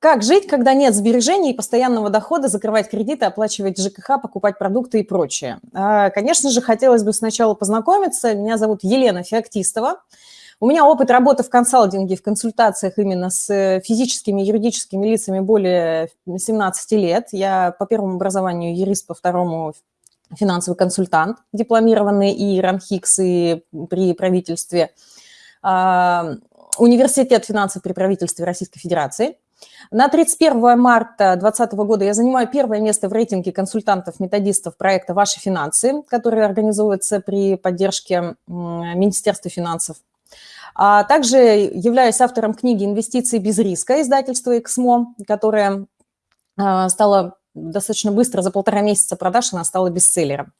Как жить, когда нет сбережений и постоянного дохода, закрывать кредиты, оплачивать ЖКХ, покупать продукты и прочее? А, конечно же, хотелось бы сначала познакомиться. Меня зовут Елена Феоктистова. У меня опыт работы в консалтинге, в консультациях именно с физическими и юридическими лицами более 17 лет. Я по первому образованию юрист, по второму финансовый консультант, дипломированный и РАНХИКС, и при правительстве. А, университет финансов при правительстве Российской Федерации. На 31 марта 2020 года я занимаю первое место в рейтинге консультантов-методистов проекта «Ваши финансы», который организуется при поддержке Министерства финансов. А также являюсь автором книги «Инвестиции без риска» издательства «Эксмо», которая а, стала достаточно быстро, за полтора месяца продаж она стала бестселлером.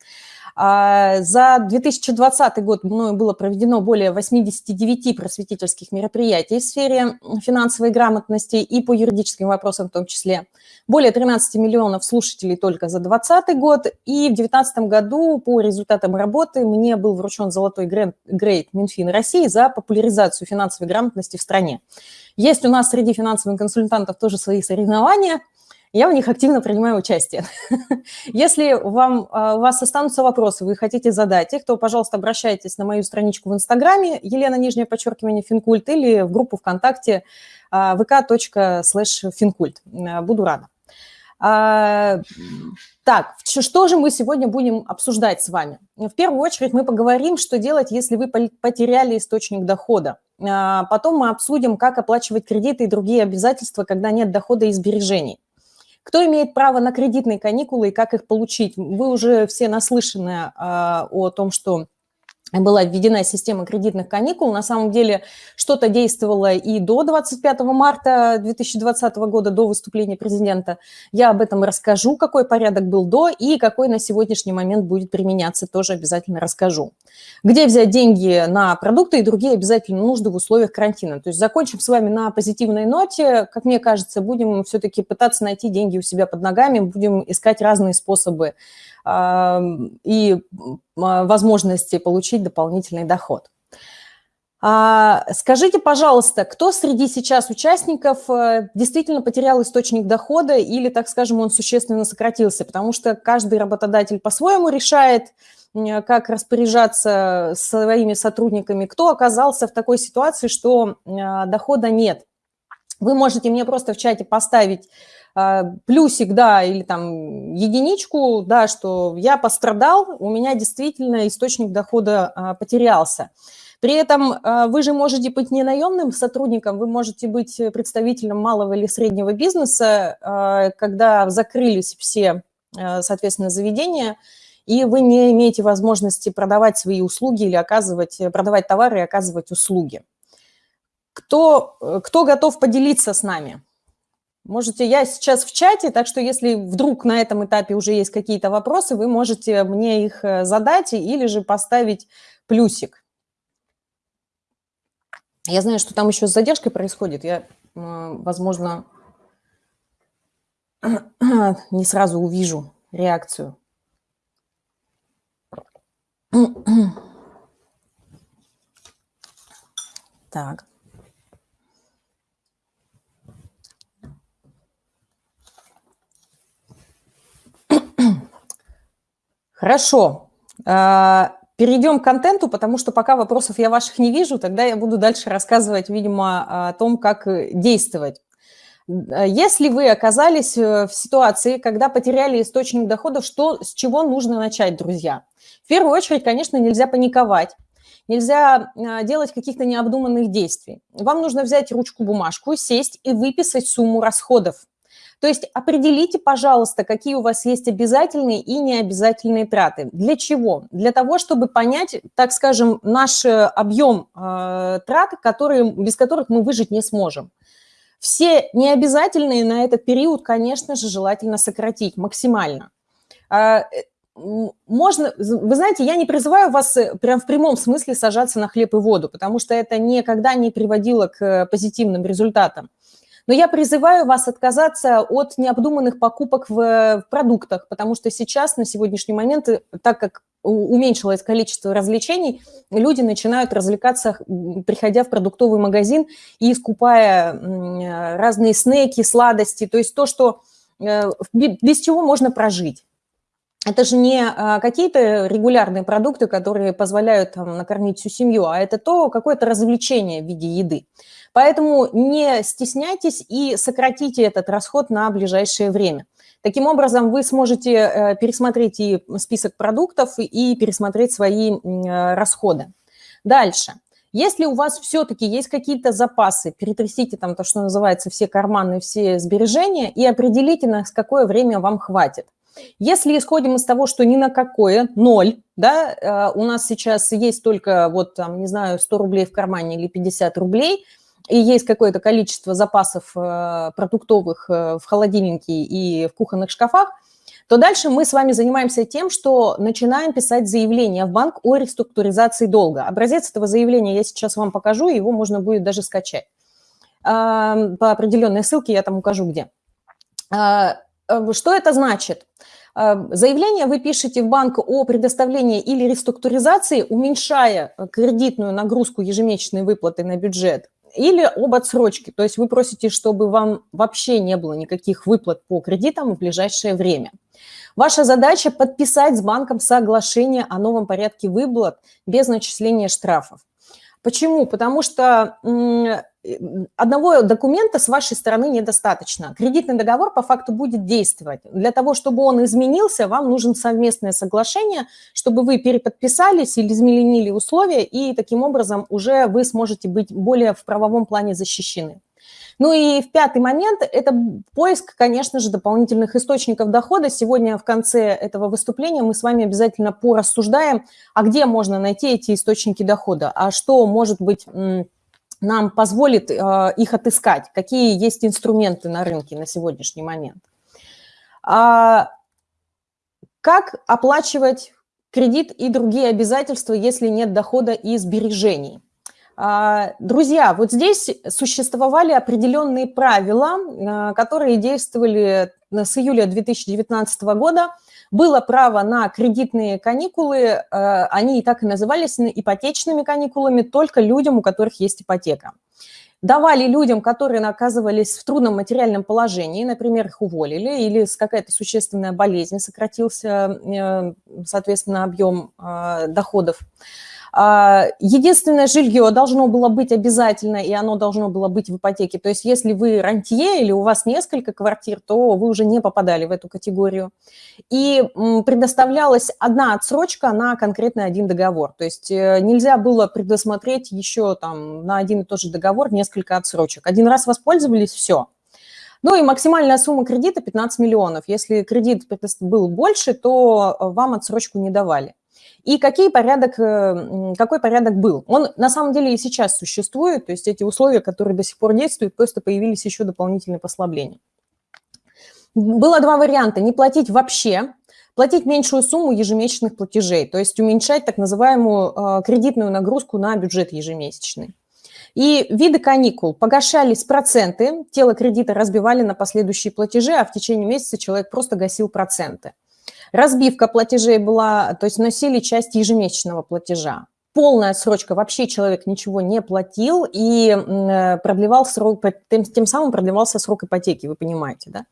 А, за 2020 год мною было проведено более 89 просветительских мероприятий в сфере финансовой грамотности и по юридическим вопросам в том числе. Более 13 миллионов слушателей только за 2020 год. И в 2019 году по результатам работы мне был вручен золотой грейд Минфин России за популяризацию финансовой грамотности в стране. Есть у нас среди финансовых консультантов тоже свои соревнования – я в них активно принимаю участие. Если вам, а, у вас останутся вопросы, вы хотите задать их, то, пожалуйста, обращайтесь на мою страничку в Инстаграме, Елена, нижнее подчеркивание, Финкульт, или в группу ВКонтакте а, vk.slash а, Буду рада. Так, что же мы сегодня будем обсуждать с вами? В первую очередь мы поговорим, что делать, если вы потеряли источник дохода. Потом мы обсудим, как оплачивать кредиты и другие обязательства, когда нет дохода и сбережений. Кто имеет право на кредитные каникулы и как их получить? Вы уже все наслышаны а, о том, что была введена система кредитных каникул. На самом деле что-то действовало и до 25 марта 2020 года, до выступления президента. Я об этом расскажу, какой порядок был до и какой на сегодняшний момент будет применяться, тоже обязательно расскажу. Где взять деньги на продукты и другие обязательно нужды в условиях карантина. То есть закончим с вами на позитивной ноте. Как мне кажется, будем все-таки пытаться найти деньги у себя под ногами, будем искать разные способы и возможности получить дополнительный доход. А, скажите, пожалуйста, кто среди сейчас участников э, действительно потерял источник дохода или, так скажем, он существенно сократился? Потому что каждый работодатель по-своему решает, как распоряжаться своими сотрудниками. Кто оказался в такой ситуации, что а, дохода нет? Вы можете мне просто в чате поставить а, плюсик, да, или там единичку, да, что я пострадал, у меня действительно источник дохода а, потерялся. При этом а, вы же можете быть не наемным сотрудником, вы можете быть представителем малого или среднего бизнеса, когда закрылись все, соответственно, заведения, и вы не имеете возможности продавать свои услуги или оказывать, продавать товары и оказывать услуги. Кто, кто готов поделиться с нами? Можете, я сейчас в чате, так что если вдруг на этом этапе уже есть какие-то вопросы, вы можете мне их э, задать или же поставить плюсик. Я знаю, что там еще с задержкой происходит. Я, возможно, не сразу увижу реакцию. Так. Хорошо. А, перейдем к контенту, потому что пока вопросов я ваших не вижу, тогда я буду дальше рассказывать, видимо, о том, как действовать. Если вы оказались э, в ситуации, когда потеряли источник дохода, что, с чего нужно начать, друзья? В первую очередь, конечно, нельзя паниковать, нельзя а, делать каких-то необдуманных действий. Вам нужно взять ручку-бумажку, сесть и выписать сумму расходов. То есть определите, пожалуйста, какие у вас есть обязательные и необязательные траты. Для чего? Для того, чтобы понять, так скажем, наш э, объем э, трат, которые, без которых мы выжить не сможем. Все необязательные на этот период, конечно же, желательно сократить максимально. А, э, можно, вы знаете, я не призываю вас э, прям в прямом смысле сажаться на хлеб и воду, потому что это никогда не приводило к позитивным результатам. Но я призываю вас отказаться от необдуманных покупок в продуктах, потому что сейчас, на сегодняшний момент, так как уменьшилось количество развлечений, люди начинают развлекаться, приходя в продуктовый магазин и скупая разные снеки, сладости, то есть то, что э, без чего можно прожить. Это же не а, какие-то регулярные продукты, которые позволяют там, накормить всю семью, а это то какое-то развлечение в виде еды. Поэтому не стесняйтесь и сократите этот расход на ближайшее время. Таким образом, вы сможете э, пересмотреть и список продуктов, и пересмотреть свои э, расходы. Дальше. Если у вас все-таки есть какие-то запасы, перетрясите там то, что называется, все карманы, все сбережения, и определите, на какое время вам хватит. Если исходим из того, что ни на какое, ноль, да, э, у нас сейчас есть только, вот там, не знаю, 100 рублей в кармане или 50 рублей – и есть какое-то количество запасов э, продуктовых э, в холодильнике и в кухонных шкафах, то дальше мы с вами занимаемся тем, что начинаем писать заявление в банк о реструктуризации долга. Образец этого заявления я сейчас вам покажу, его можно будет даже скачать. По определенной ссылке я там укажу где. Э, что это значит? Заявление вы пишете в банк о предоставлении или реструктуризации, уменьшая кредитную нагрузку ежемесячной выплаты на бюджет или об отсрочке, то есть вы просите, чтобы вам вообще не было никаких выплат по кредитам в ближайшее время. Ваша задача подписать с банком соглашение о новом порядке выплат без начисления штрафов. Почему? Потому что одного документа с вашей стороны недостаточно. Кредитный договор по факту будет действовать. Для того, чтобы он изменился, вам нужен совместное соглашение, чтобы вы переподписались или изменили условия, и таким образом уже вы сможете быть более в правовом плане защищены. Ну и в пятый момент – это поиск, конечно же, дополнительных источников дохода. Сегодня в конце этого выступления мы с вами обязательно порассуждаем, а где можно найти эти источники дохода, а что может быть нам позволит э, их отыскать, какие есть инструменты на рынке на сегодняшний момент. А, как оплачивать кредит и другие обязательства, если нет дохода и сбережений? А, друзья, вот здесь существовали определенные правила, а, которые действовали с июля 2019 года. Было право на кредитные каникулы, а, они и так и назывались ипотечными каникулами, только людям, у которых есть ипотека. Давали людям, которые оказывались в трудном материальном положении, например, их уволили, или какая-то существенная болезнь, сократился, э, соответственно, объем доходов. А, единственное жилье должно было быть обязательно, и оно должно было быть в ипотеке. То есть если вы рантье или у вас несколько квартир, то вы уже не попадали в эту категорию. И предоставлялась одна отсрочка на конкретный один договор. То есть э, нельзя было предусмотреть еще там на один и тот же договор несколько отсрочек. Один раз воспользовались – все. Ну и максимальная сумма кредита 15 миллионов. Если кредит был больше, то э, вам отсрочку не давали. И какие порядок, э, какой порядок был? Он на самом деле и сейчас существует, то есть эти условия, которые до сих пор действуют, просто появились еще дополнительные послабления. Было два варианта. Не платить вообще, платить меньшую сумму ежемесячных платежей, то есть уменьшать так называемую э, кредитную нагрузку на бюджет ежемесячный. И виды каникул. Погашались проценты, тело кредита разбивали на последующие платежи, а в течение месяца человек просто гасил проценты. Разбивка платежей была, то есть носили часть ежемесячного платежа. Полная срочка, вообще человек ничего не платил и э, продлевал срок, тем, тем самым продлевался срок ипотеки, вы понимаете, да?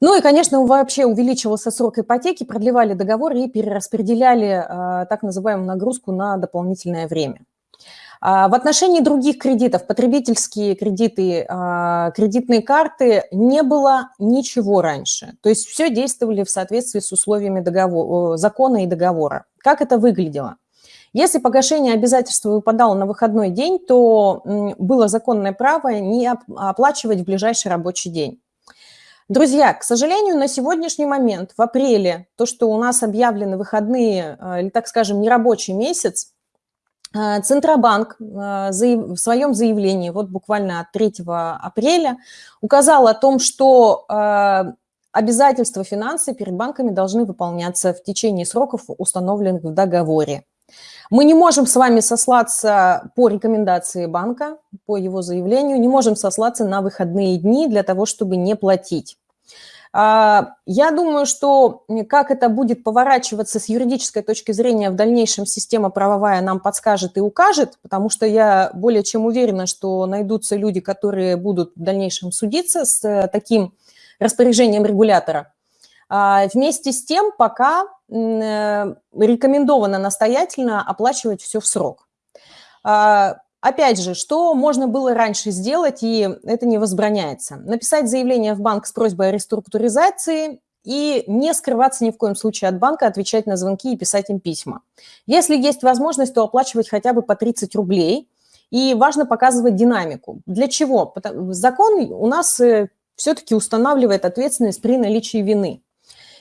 Ну и, конечно, вообще увеличивался срок ипотеки, продлевали договор и перераспределяли э, так называемую нагрузку на дополнительное время. А, в отношении других кредитов, потребительские кредиты, а, кредитные карты, не было ничего раньше. То есть все действовали в соответствии с условиями договора, закона и договора. Как это выглядело? Если погашение обязательства выпадало на выходной день, то было законное право не оплачивать в ближайший рабочий день. Друзья, к сожалению, на сегодняшний момент, в апреле, то, что у нас объявлены выходные, а, или, так скажем, нерабочий месяц, Центробанк э, в своем заявлении, вот буквально от 3 апреля, указал о том, что э, обязательства финансы перед банками должны выполняться в течение сроков, установленных в договоре. Мы не можем с вами сослаться по рекомендации банка, по его заявлению, не можем сослаться на выходные дни для того, чтобы не платить. А, я думаю, что как это будет поворачиваться с юридической точки зрения в дальнейшем система правовая нам подскажет и укажет, потому что я более чем уверена, что найдутся люди, которые будут в дальнейшем судиться с э, таким распоряжением регулятора. А, вместе с тем пока э, рекомендовано настоятельно оплачивать все в срок. Опять же, что можно было раньше сделать, и это не возбраняется? Написать заявление в банк с просьбой о реструктуризации и не скрываться ни в коем случае от банка, отвечать на звонки и писать им письма. Если есть возможность, то оплачивать хотя бы по 30 рублей, и важно показывать динамику. Для чего? Закон у нас э, все-таки устанавливает ответственность при наличии вины.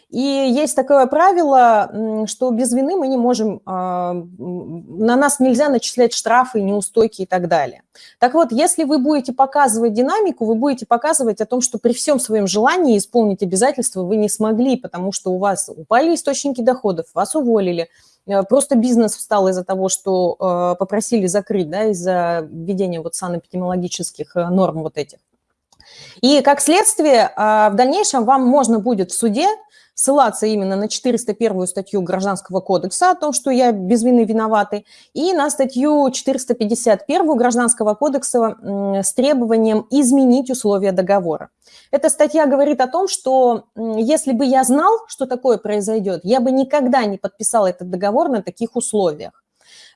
И есть такое правило, что без вины мы не можем, а, на нас нельзя начислять штрафы, неустойки и так далее. Так вот, если вы будете показывать динамику, вы будете показывать о том, что при всем своем желании исполнить обязательства вы не смогли, потому что у вас упали источники доходов, вас уволили, э, просто бизнес встал из-за того, что э, попросили закрыть, да, из-за введения вот санэпидемиологических э, норм вот этих. И как следствие, а, в дальнейшем вам можно будет в суде ссылаться именно на 401 статью Гражданского кодекса о том, что я без вины виноватый, и на статью 451 Гражданского кодекса с требованием изменить условия договора. Эта статья говорит о том, что если бы я знал, что такое произойдет, я бы никогда не подписал этот договор на таких условиях.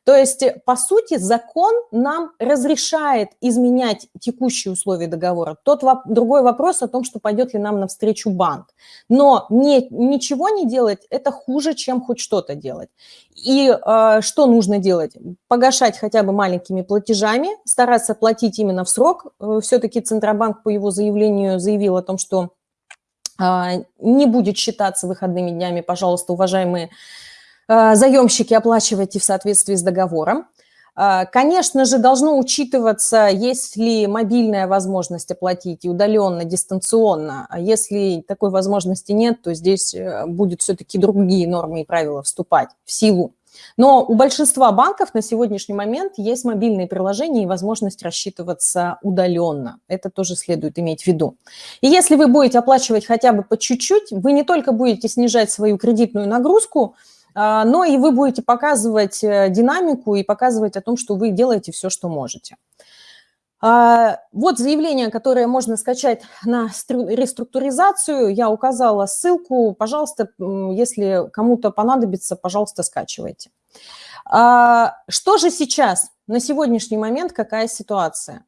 То есть, э, по сути, закон нам разрешает изменять текущие условия договора. Тот воп другой вопрос о том, что пойдет ли нам навстречу банк. Но не, ничего не делать – это хуже, чем хоть что-то делать. И э, что нужно делать? Погашать хотя бы маленькими платежами, стараться платить именно в срок. Э, Все-таки Центробанк по его заявлению заявил о том, что э, не будет считаться выходными днями. Пожалуйста, уважаемые заемщики оплачивайте в соответствии с договором. Э, конечно же, должно учитываться, есть ли мобильная возможность оплатить и удаленно, дистанционно. А если такой возможности нет, то здесь э, будет все-таки другие нормы и правила вступать в силу. Но у большинства банков на сегодняшний момент есть мобильные приложения и возможность рассчитываться удаленно. Это тоже следует иметь в виду. И если вы будете оплачивать хотя бы по чуть-чуть, вы не только будете снижать свою кредитную нагрузку, но и вы будете показывать э, динамику и показывать о том, что вы делаете все, что можете. А, вот заявление, которое можно скачать на реструктуризацию. Я указала ссылку. Пожалуйста, если кому-то понадобится, пожалуйста, скачивайте. А, что же сейчас, на сегодняшний момент, какая ситуация?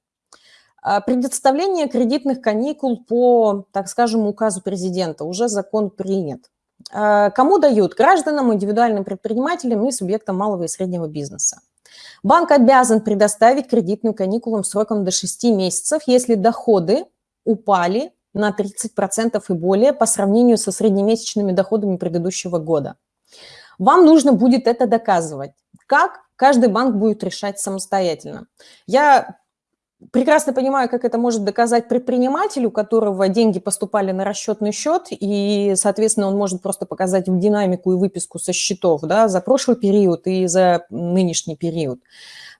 Предоставление кредитных каникул по, так скажем, указу президента. Уже закон принят. Э, кому дают? Гражданам, индивидуальным предпринимателям и субъектам малого и среднего бизнеса. Банк обязан предоставить кредитную каникулу сроком до 6 месяцев, если доходы упали на 30% и более по сравнению со среднемесячными доходами предыдущего года. Вам нужно будет это доказывать. Как? Каждый банк будет решать самостоятельно. Я прекрасно понимаю, как это может доказать предпринимателю, у которого деньги поступали на расчетный счет, и, соответственно, он может просто показать в динамику и выписку со счетов да, за прошлый период и за нынешний период.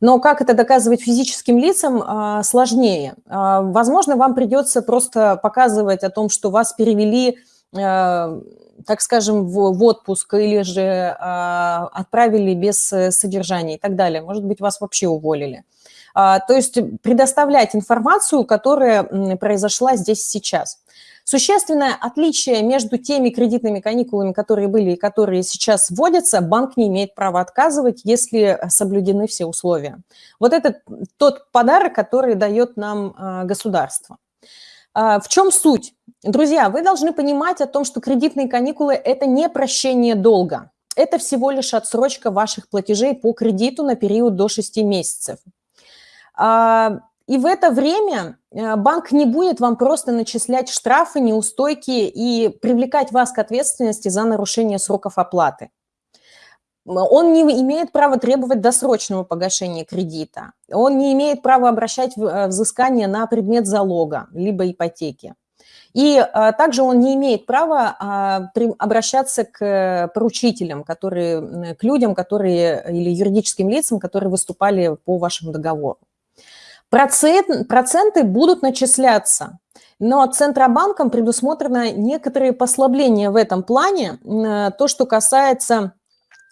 Но как это доказывать физическим лицам, а, сложнее. А, возможно, вам придется просто показывать о том, что вас перевели а, так скажем, в, отпуск или же э, отправили без содержания и так далее. Может быть, вас вообще уволили. То есть предоставлять информацию, которая произошла здесь сейчас. Существенное отличие между теми кредитными каникулами, которые были и которые сейчас вводятся, банк не имеет права отказывать, если соблюдены все условия. Вот это тот подарок, который дает нам а, государство. А, в чем суть? Друзья, вы должны понимать о том, что кредитные каникулы – это не прощение долга. Это всего лишь отсрочка ваших платежей по кредиту на период до 6 месяцев. А, и в это время э, банк не будет вам просто начислять штрафы, неустойки и привлекать вас к ответственности за нарушение сроков оплаты. Он не имеет права требовать досрочного погашения кредита. Он не имеет права обращать э, взыскание на предмет залога, либо ипотеки. И а, также он не имеет права а, обращаться к поручителям, которые, к людям, которые, или юридическим лицам, которые выступали по вашему договору. Процент, проценты будут начисляться, но Центробанком предусмотрено некоторые послабления в этом плане. То, что касается,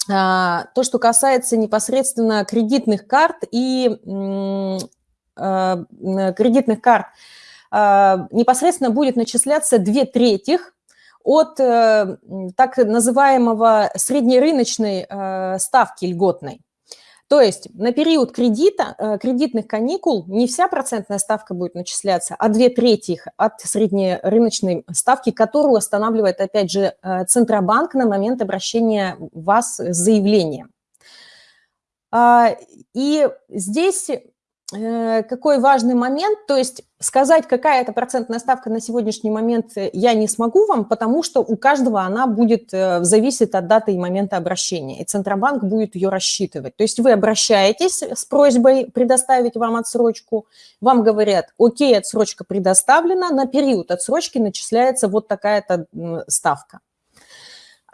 а, то, что касается непосредственно кредитных карт и а, кредитных карт, а, непосредственно будет начисляться две трети от э, так называемого среднерыночной э, ставки льготной. То есть на период кредита, э, кредитных каникул не вся процентная ставка будет начисляться, а две трети от среднерыночной ставки, которую устанавливает, опять же, э, Центробанк на момент обращения вас с заявлением. А, и здесь какой важный момент, то есть сказать, какая это процентная ставка на сегодняшний момент э, я не смогу вам, потому что у каждого она будет э, зависеть от даты и момента обращения, и Центробанк будет ее рассчитывать. То есть вы обращаетесь с просьбой предоставить вам отсрочку, вам говорят, окей, отсрочка предоставлена, на период отсрочки начисляется вот такая-то ставка.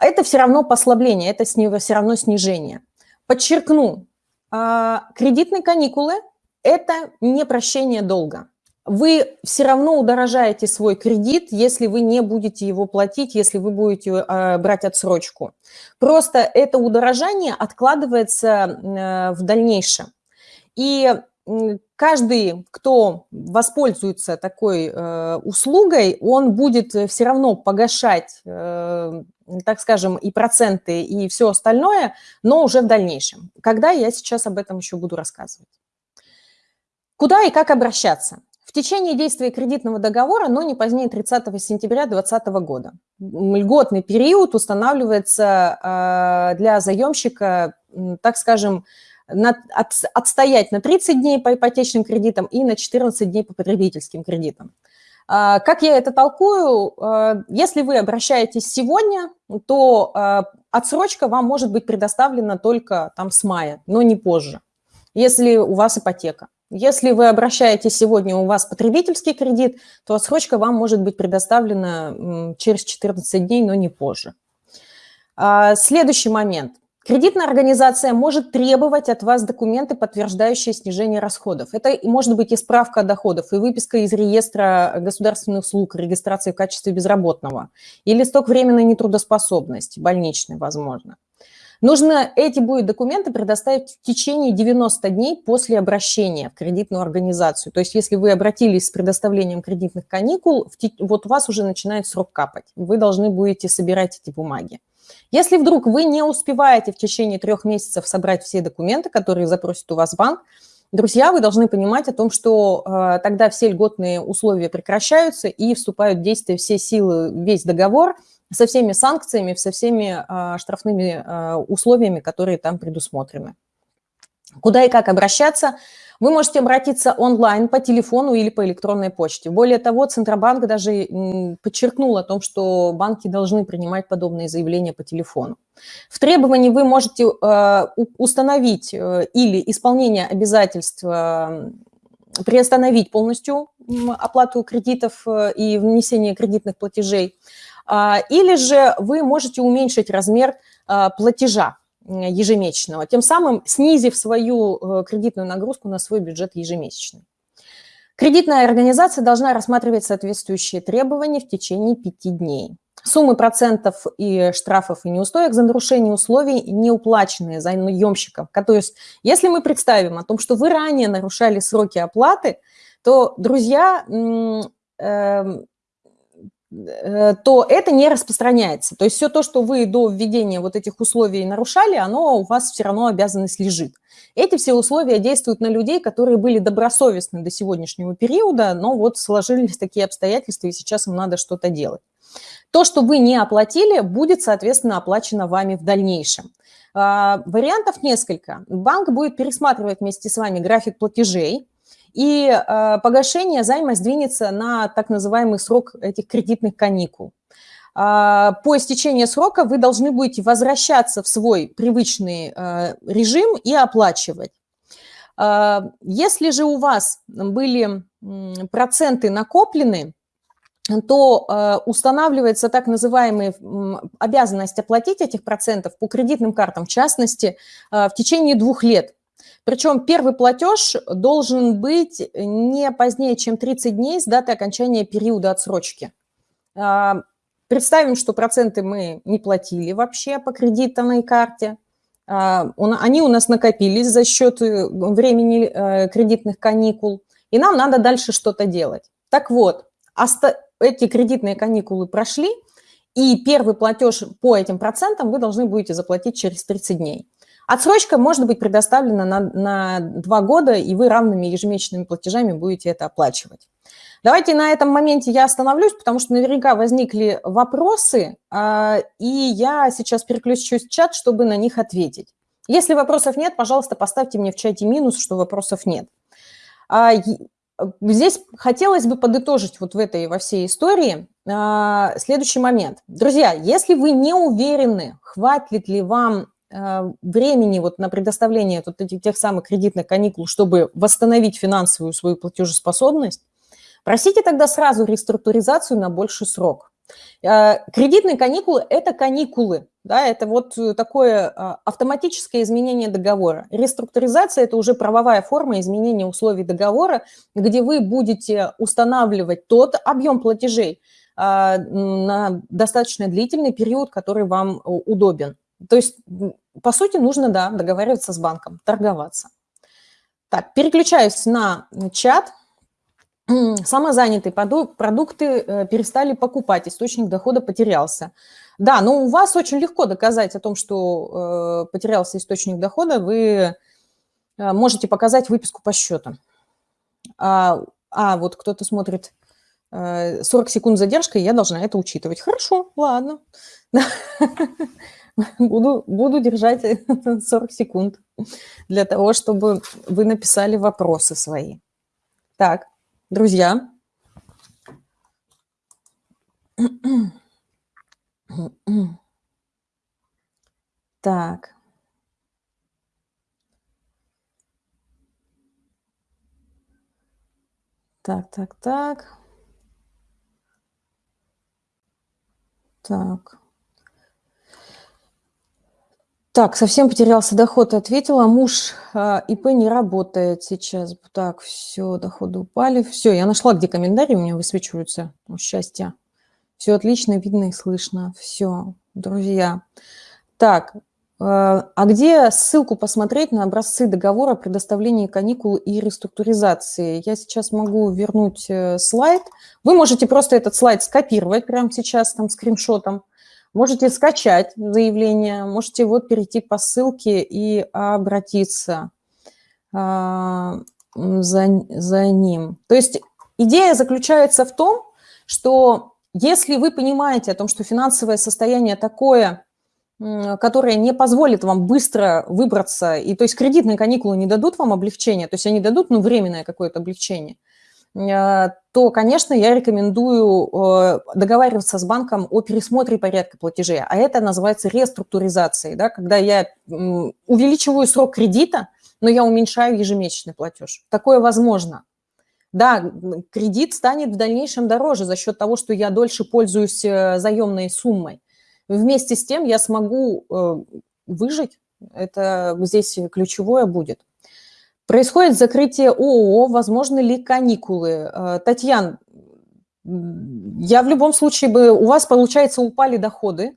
Это все равно послабление, это все равно снижение. Подчеркну, а, кредитные каникулы – это не прощение долга. Вы все равно удорожаете свой кредит, если вы не будете его платить, если вы будете э, брать отсрочку. Просто это удорожание откладывается э, в дальнейшем. И каждый, кто воспользуется такой э, услугой, он будет все равно погашать, э, так скажем, и проценты, и все остальное, но уже в дальнейшем. Когда я сейчас об этом еще буду рассказывать. Куда и как обращаться? В течение действия кредитного договора, но не позднее 30 сентября 2020 года. Льготный период устанавливается а, для заемщика, так скажем, отстоять на 30 дней по ипотечным кредитам и на 14 дней по потребительским кредитам. А, как я это толкую? А, если вы обращаетесь сегодня, то отсрочка вам может быть предоставлена только там с мая, но не позже, если у вас ипотека. Если вы обращаетесь сегодня, у вас потребительский кредит, то отсрочка вам может быть предоставлена через 14 дней, но не позже. А, следующий момент. Кредитная организация может требовать от вас документы, подтверждающие снижение расходов. Это может быть и справка о доходах, и выписка из реестра государственных услуг, регистрации в качестве безработного, и листок временной нетрудоспособности, больничный, возможно. Нужно эти будет документы предоставить в течение 90 дней после обращения в кредитную организацию. То есть если вы обратились с предоставлением кредитных каникул, вот у вас уже начинает срок капать. Вы должны будете собирать эти бумаги. Если вдруг вы не успеваете в течение трех месяцев собрать все документы, которые запросит у вас банк, Друзья, вы должны понимать о том, что э, тогда все льготные условия прекращаются и вступают в действие все силы, весь договор – со всеми санкциями, со всеми а, штрафными а, условиями, которые там предусмотрены. Куда и как обращаться? Вы можете обратиться онлайн по телефону или по электронной почте. Более того, Центробанк даже подчеркнул о том, что банки должны принимать подобные заявления по телефону. В требовании вы можете э, установить э, или исполнение обязательств э, приостановить полностью оплату кредитов и внесение кредитных платежей, а, или же вы можете уменьшить размер а, платежа ежемесячного, тем самым снизив свою э, кредитную нагрузку на свой бюджет ежемесячный. Кредитная организация должна рассматривать соответствующие требования в течение пяти дней. Суммы процентов и штрафов и неустоек за нарушение условий не уплаченные заемщикам. То есть если мы представим о том, что вы ранее нарушали сроки оплаты, то, друзья, эм, то это не распространяется. То есть все то, что вы до введения вот этих условий нарушали, оно у вас все равно обязанность лежит. Эти все условия действуют на людей, которые были добросовестны до сегодняшнего периода, но вот сложились такие обстоятельства, и сейчас им надо что-то делать. То, что вы не оплатили, будет, соответственно, оплачено вами в дальнейшем. А, вариантов несколько. Банк будет пересматривать вместе с вами график платежей, и э, погашение займа сдвинется на так называемый срок этих кредитных каникул. Э, по истечении срока вы должны будете возвращаться в свой привычный э, режим и оплачивать. Э, если же у вас были проценты накоплены, то э, устанавливается так называемая обязанность оплатить этих процентов по кредитным картам, в частности, в течение двух лет. Причем первый платеж должен быть не позднее, чем 30 дней с даты окончания периода отсрочки. Э, представим, что проценты мы не платили вообще по кредитной карте. Он, они у нас накопились за счет э, времени э, кредитных каникул, и нам надо дальше что-то делать. Так вот, эти кредитные каникулы прошли, и первый платеж по этим процентам вы должны будете заплатить через 30 дней. Отсрочка может быть предоставлена на, на 2 года, и вы равными ежемесячными платежами будете это оплачивать. Давайте на этом моменте я остановлюсь, потому что наверняка возникли вопросы, а, и я сейчас переключусь в чат, чтобы на них ответить. Если вопросов нет, пожалуйста, поставьте мне в чате минус, что вопросов нет. А, Э, здесь хотелось бы подытожить вот в этой, во всей истории а, следующий момент. Друзья, если вы не уверены, хватит ли вам времени вот на предоставление вот этих тех самых кредитных каникул, чтобы восстановить финансовую свою платежеспособность, просите тогда сразу реструктуризацию на больший срок. Э, кредитные каникулы – это каникулы, да, это вот э, такое а, автоматическое изменение договора. Реструктуризация – это уже правовая форма изменения условий договора, где вы будете устанавливать тот объем платежей а, на достаточно длительный период, который вам удобен. То есть, по сути, нужно, да, договариваться с банком, торговаться. Так, переключаюсь на чат – самозанятые продукты э, перестали покупать, источник дохода потерялся. Да, но у вас очень легко доказать о том, что э, потерялся источник дохода, вы э, можете показать выписку по счету. А, а вот кто-то смотрит 40 секунд задержка, я должна это учитывать. Хорошо, ладно. Буду, буду держать 40 секунд для того, чтобы вы написали вопросы свои. Так. Друзья. Так. Так, так, так. Так. Так, совсем потерялся доход, ответила. Муж э, ИП не работает сейчас. Так, все, доходы упали. Все, я нашла, где комментарии у меня высвечиваются. О, счастье. Все отлично, видно и слышно. Все, друзья. Так, э, а где ссылку посмотреть на образцы договора о предоставлении каникул и реструктуризации? Я сейчас могу вернуть э, слайд. Вы можете просто этот слайд скопировать прямо сейчас там скриншотом Можете скачать заявление, можете вот перейти по ссылке и обратиться а, за, за ним. То есть идея заключается в том, что если вы понимаете о том, что финансовое состояние такое, которое не позволит вам быстро выбраться, и то есть кредитные каникулы не дадут вам облегчения, то есть они дадут ну, временное какое-то облегчение – то, конечно, я рекомендую э, договариваться с банком о пересмотре порядка платежей. А это называется реструктуризацией, да, когда я увеличиваю срок кредита, но я уменьшаю ежемесячный платеж. Такое возможно. Да, кредит станет в дальнейшем дороже за счет того, что я дольше пользуюсь э, заемной суммой. Вместе с тем я смогу выжить. Это здесь ключевое будет. Происходит закрытие ООО, возможны ли каникулы? Э, Татьяна, я в любом случае бы, у вас, получается, упали доходы.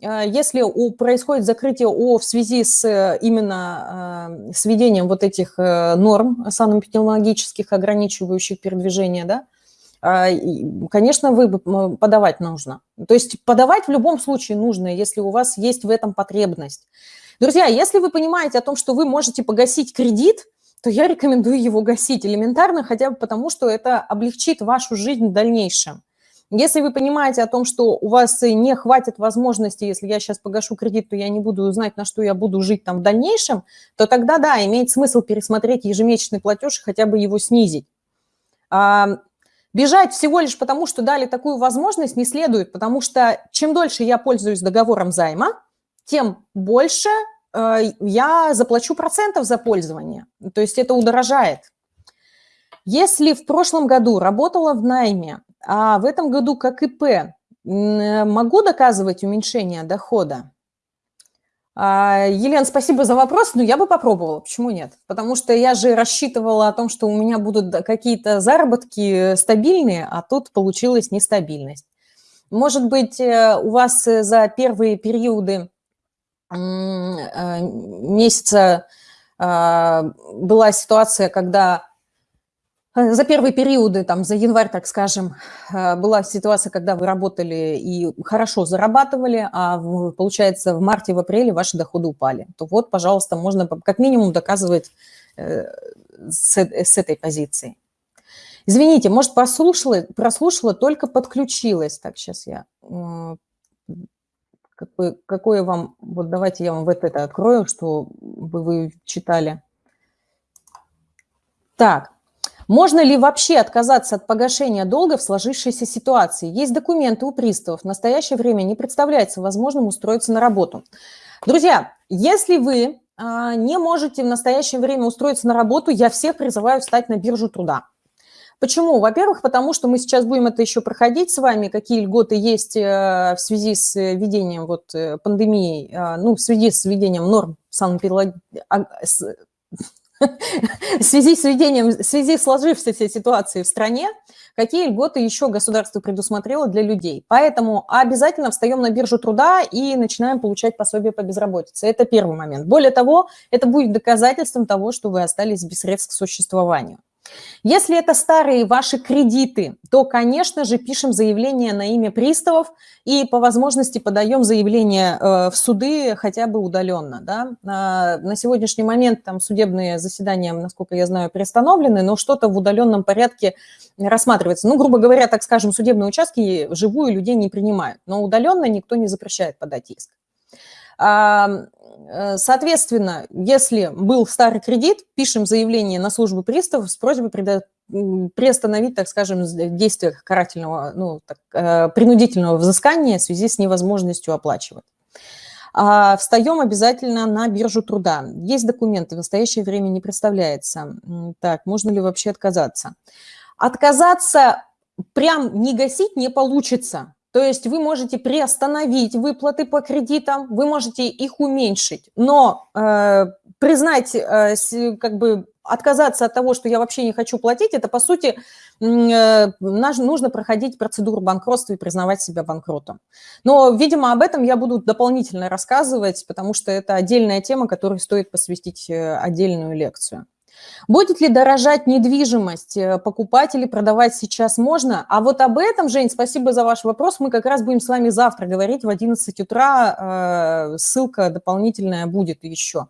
Э, если у, происходит закрытие ООО в связи с э, именно с введением вот этих норм санэпидемиологических, ограничивающих передвижение, да, конечно, вы подавать нужно. То есть подавать в любом случае нужно, если у вас есть в этом потребность. Друзья, если вы понимаете о том, что вы можете погасить кредит – то я рекомендую его гасить элементарно, хотя бы потому, что это облегчит вашу жизнь в дальнейшем. Если вы понимаете о том, что у вас не хватит возможности, если я сейчас погашу кредит, то я не буду знать, на что я буду жить там в дальнейшем, то тогда, да, имеет смысл пересмотреть ежемесячный платеж и хотя бы его снизить. А, бежать всего лишь потому, что дали такую возможность, не следует, потому что чем дольше я пользуюсь договором займа, тем больше я заплачу процентов за пользование. То есть это удорожает. Если в прошлом году работала в найме, а в этом году как ИП могу доказывать уменьшение дохода? А, Елена, спасибо за вопрос, но я бы попробовала, почему нет? Потому что я же рассчитывала о том, что у меня будут какие-то заработки стабильные, а тут получилась нестабильность. Может быть, э, у вас за первые периоды э, месяца а, была ситуация, когда Э, за первые периоды, там, за январь, так скажем, э, была ситуация, когда вы работали и хорошо зарабатывали, а получается в марте, в апреле ваши доходы упали. То вот, пожалуйста, можно как минимум доказывать э, с, с этой позиции. Извините, может, прослушала, прослушала, только подключилась. Так, сейчас я... Какое, какое вам... Вот давайте я вам вот это открою, что вы, вы читали. Так, можно ли вообще отказаться от погашения долга в сложившейся ситуации? Есть документы у приставов. В настоящее время не представляется возможным устроиться на работу. Друзья, если вы а, не можете в настоящее время устроиться на работу, я всех призываю встать на биржу труда. Почему? Во-первых, потому что мы сейчас будем это еще проходить с вами, какие льготы есть э, в связи с введением вот э, пандемии, а, ну, в связи с введением норм санэпидемиологии, в связи с введением, в связи с сложившейся ситуацией в стране, какие льготы еще государство предусмотрело для людей. Поэтому обязательно встаем на биржу труда и начинаем получать пособие по безработице. Это первый момент. Более того, это будет доказательством того, что вы остались без средств к существованию. Если это старые ваши кредиты, то, конечно же, пишем заявление на имя приставов и по возможности подаем заявление э, в суды хотя бы удаленно. Да? На сегодняшний момент там судебные заседания, насколько я знаю, приостановлены, но что-то в удаленном порядке рассматривается. Ну, грубо говоря, так скажем, судебные участки вживую людей не принимают, но удаленно никто не запрещает подать иск. Э, соответственно, если был старый кредит, пишем заявление на службу приставов с просьбой приостановить, так скажем, действие карательного, ну, так, э, принудительного взыскания в связи с невозможностью оплачивать. А встаем обязательно на биржу труда. Есть документы, в настоящее время не представляется. Так, можно ли вообще отказаться? Отказаться прям не гасить не получится. То есть вы можете приостановить выплаты по кредитам, вы можете их уменьшить, но э, признать, э, как бы отказаться от того, что я вообще не хочу платить, это, по сути, э, нужно проходить процедуру банкротства и признавать себя банкротом. Но, видимо, об этом я буду дополнительно рассказывать, потому что это отдельная тема, которой стоит посвятить э, отдельную лекцию. Будет ли дорожать недвижимость, э, покупать или продавать сейчас можно? А вот об этом, Жень, спасибо за ваш вопрос. Мы как раз будем с вами завтра говорить в 11 утра. Э, ссылка дополнительная будет еще.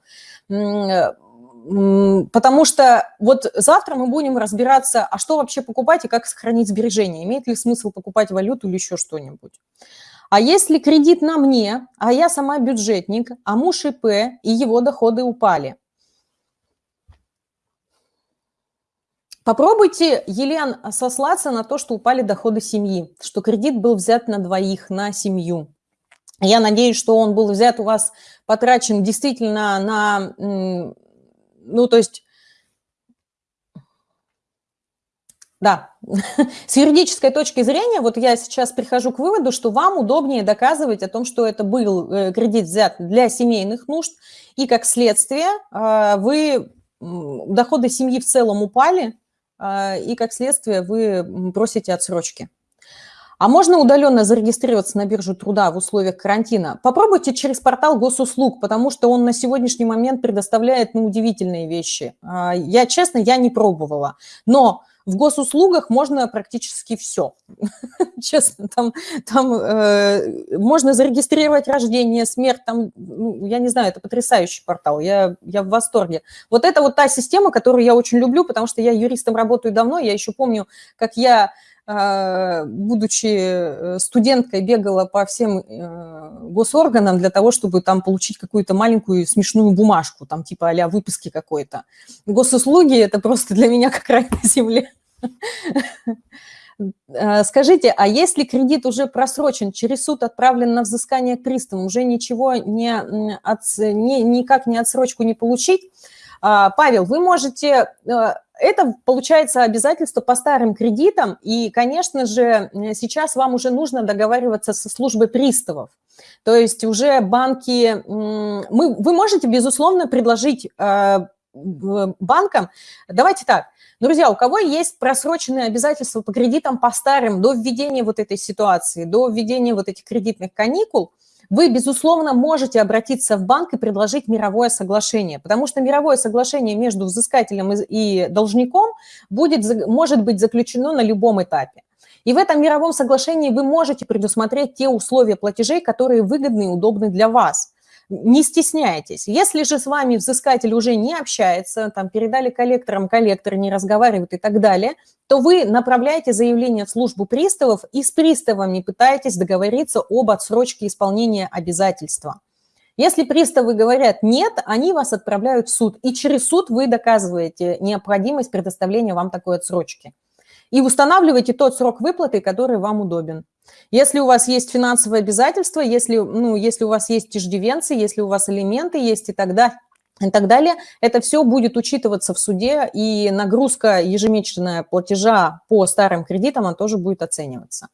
Потому что вот завтра мы будем разбираться, а что вообще покупать и как сохранить сбережения. Имеет ли смысл покупать валюту или еще что-нибудь. А если кредит на мне, а я сама бюджетник, а муж ИП и его доходы упали – Попробуйте, Елен, сослаться на то, что упали доходы семьи, что кредит был взят на двоих, на семью. Я надеюсь, что он был взят у вас, потрачен действительно на, ну, то есть, да, с юридической точки зрения, вот я сейчас прихожу к выводу, что вам удобнее доказывать о том, что это был э, кредит взят для семейных нужд, и как следствие а, вы, доходы семьи в целом упали, и как следствие вы просите отсрочки. А можно удаленно зарегистрироваться на биржу труда в условиях карантина? Попробуйте через портал госуслуг, потому что он на сегодняшний момент предоставляет ну, удивительные вещи. А, я, честно, я не пробовала, но в госуслугах можно практически все. Честно, там, там э, можно зарегистрировать рождение, смерть, там, ну, я не знаю, это потрясающий портал, я, я в восторге. Вот это вот та система, которую я очень люблю, потому что я юристом работаю давно, я еще помню, как я будучи э, студенткой, бегала по всем э, госорганам для того, чтобы там получить какую-то маленькую смешную бумажку, там типа а выписки какой-то. Госуслуги – это просто для меня как рай на земле. Э, скажите, а если кредит уже просрочен, через суд отправлен на взыскание к приставу, уже ничего не, от, не, никак не отсрочку не получить? А, Павел, вы можете это, получается, обязательство по старым кредитам, и, конечно же, сейчас вам уже нужно договариваться со службой приставов. То есть уже банки... Мы, вы можете, безусловно, предложить э, банкам... Давайте так, друзья, у кого есть просроченные обязательства по кредитам по старым до введения вот этой ситуации, до введения вот этих кредитных каникул, вы, безусловно, можете обратиться в банк и предложить мировое соглашение, потому что мировое соглашение между взыскателем и должником будет, может быть заключено на любом этапе. И в этом мировом соглашении вы можете предусмотреть те условия платежей, которые выгодны и удобны для вас не стесняйтесь. Если же с вами взыскатель уже не общается, там передали коллекторам, коллекторы не разговаривают и так далее, то вы направляете заявление в службу приставов и с приставами пытаетесь договориться об отсрочке исполнения обязательства. Если приставы говорят «нет», они вас отправляют в суд, и через суд вы доказываете необходимость предоставления вам такой отсрочки. И устанавливаете тот срок выплаты, который вам удобен. Если у вас есть финансовые обязательства, если, ну, если у вас есть иждивенцы, если у вас элементы есть и тогда и так далее, это все будет учитываться в суде, и нагрузка ежемесячная платежа по старым кредитам, она тоже будет оцениваться.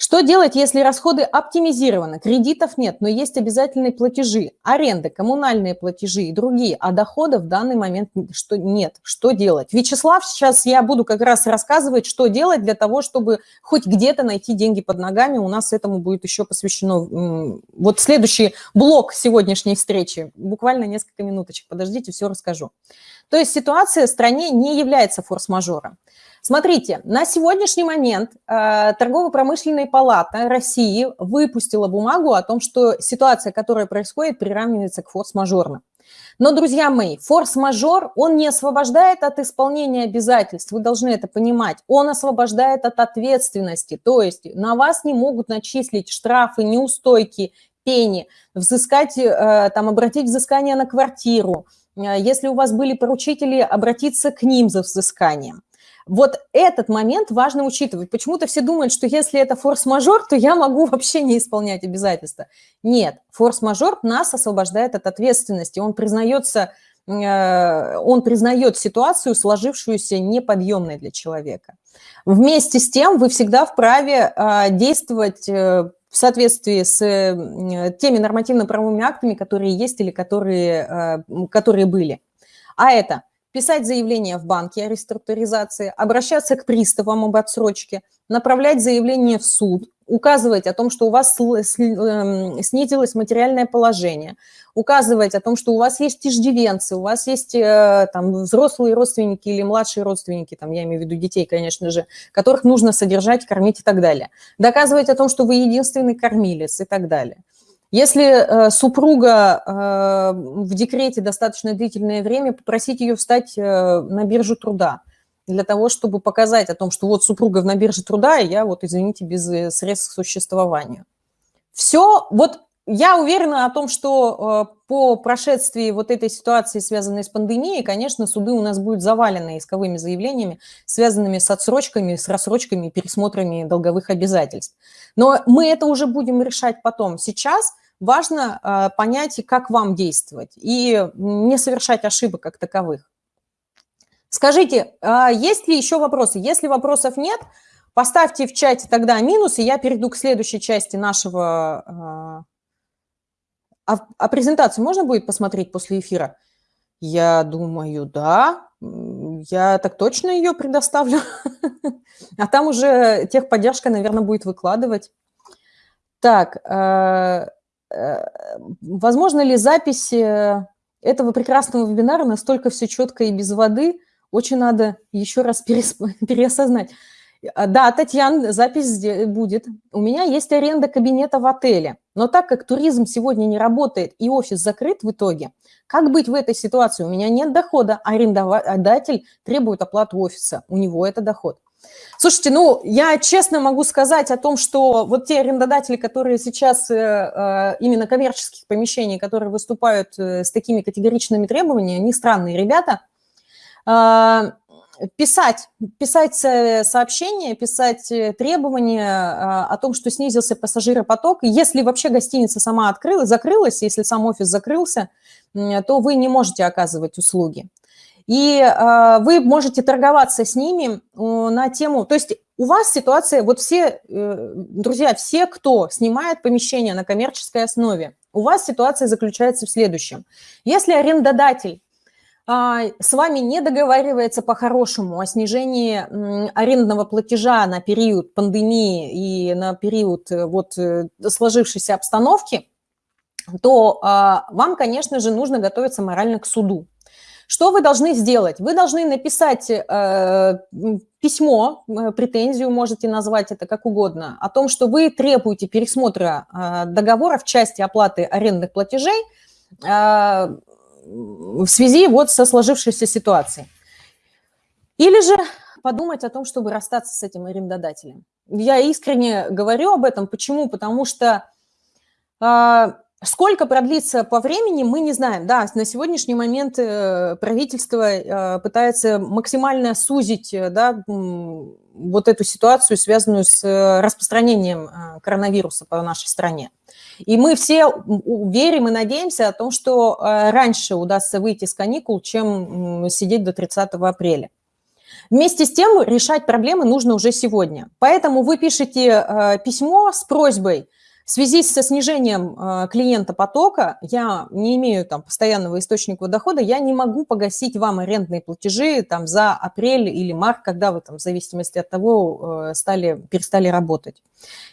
Что делать, если расходы оптимизированы, кредитов нет, но есть обязательные платежи, аренды, коммунальные платежи и другие, а дохода в данный момент что нет? Что делать? Вячеслав, сейчас я буду как раз рассказывать, что делать для того, чтобы хоть где-то найти деньги под ногами. У нас этому будет еще посвящено вот следующий блок сегодняшней встречи. Буквально несколько минуточек, подождите, все расскажу. То есть ситуация в стране не является форс-мажором. Смотрите, на сегодняшний момент э, Торгово-промышленная палата России выпустила бумагу о том, что ситуация, которая происходит, приравнивается к форс-мажорным. Но, друзья мои, форс-мажор, он не освобождает от исполнения обязательств, вы должны это понимать. Он освобождает от ответственности, то есть на вас не могут начислить штрафы, неустойки, пени, взыскать, э, там, обратить взыскание на квартиру. Э, если у вас были поручители, обратиться к ним за взысканием. Вот этот момент важно учитывать. Почему-то все думают, что если это форс-мажор, то я могу вообще не исполнять обязательства. Нет, форс-мажор нас освобождает от ответственности. Он признается, э, он признает ситуацию, сложившуюся неподъемной для человека. Вместе с тем вы всегда вправе э, действовать э, в соответствии с теми нормативно-правовыми актами, которые есть или которые, которые были. А это писать заявление в банке о реструктуризации, обращаться к приставам об отсрочке, направлять заявление в суд, указывать о том, что у вас эм, снизилось материальное положение, указывать о том, что у вас есть иждивенцы, у вас есть э, там взрослые родственники или младшие родственники, там я имею в виду детей, конечно же, которых нужно содержать, кормить и так далее. Доказывать о том, что вы единственный кормилец и так далее. Если э, супруга э, в декрете достаточно длительное время, попросить ее встать э, на биржу труда для того, чтобы показать о том, что вот супруга на бирже труда, и я вот, извините, без э, средств к существованию. Все, вот я уверена о том, что э, по прошествии вот этой ситуации, связанной с пандемией, конечно, суды у нас будут завалены исковыми заявлениями, связанными с отсрочками, с рассрочками, пересмотрами долговых обязательств. Но мы это уже будем решать потом. Сейчас важно э, понять, как вам действовать, и не совершать ошибок как таковых. Скажите, а есть ли еще вопросы? Если вопросов нет, поставьте в чате тогда минус, и я перейду к следующей части нашего... А, а презентацию можно будет посмотреть после эфира? Я думаю, да. Я так точно ее предоставлю. А там уже техподдержка, наверное, будет выкладывать. Так, возможно ли запись э, этого прекрасного вебинара настолько все четко и без воды? Очень надо еще раз переосознать. А, да, Татьяна, запись будет. У меня есть аренда кабинета в отеле, но так как туризм сегодня не работает и офис закрыт в итоге, как быть в этой ситуации? У меня нет дохода, арендодатель требует оплату офиса, у него это доход. Слушайте, ну, я честно могу сказать о том, что вот те арендодатели, которые сейчас э, э, именно коммерческих помещений, которые выступают э, с такими категоричными требованиями, они странные ребята. Писать, писать сообщения, писать требования о том, что снизился пассажиропоток. Если вообще гостиница сама открылась, закрылась, если сам офис закрылся, то вы не можете оказывать услуги. И э, вы можете торговаться с ними на тему, то есть у вас ситуация, вот все, э, друзья, все, кто снимает помещение на коммерческой основе, у вас ситуация заключается в следующем. Если арендодатель а, с вами не договаривается по-хорошему о снижении арендного платежа на период пандемии и на период э, вот сложившейся обстановки, то а, вам, конечно же, нужно готовиться морально к суду. Что вы должны сделать? Вы должны написать э, письмо, э, претензию, можете назвать это как угодно, о том, что вы требуете пересмотра э, договора в части оплаты арендных платежей э, в связи вот со сложившейся ситуацией. Или же подумать о том, чтобы расстаться с этим арендодателем. Я искренне говорю об этом. Почему? Потому что э, Сколько продлится по времени, мы не знаем. Да, на сегодняшний момент э, правительство э, пытается максимально сузить э, да, вот эту ситуацию, связанную с распространением коронавируса по нашей стране. И мы все верим и надеемся о том, что раньше удастся выйти с каникул, чем сидеть до 30 апреля. Вместе с тем решать проблемы нужно уже сегодня. Поэтому вы пишете письмо с просьбой в связи со снижением э, клиента потока, я не имею там постоянного источника дохода, я не могу погасить вам арендные платежи там за апрель или март, когда вы там, в зависимости от того, э, стали, перестали работать.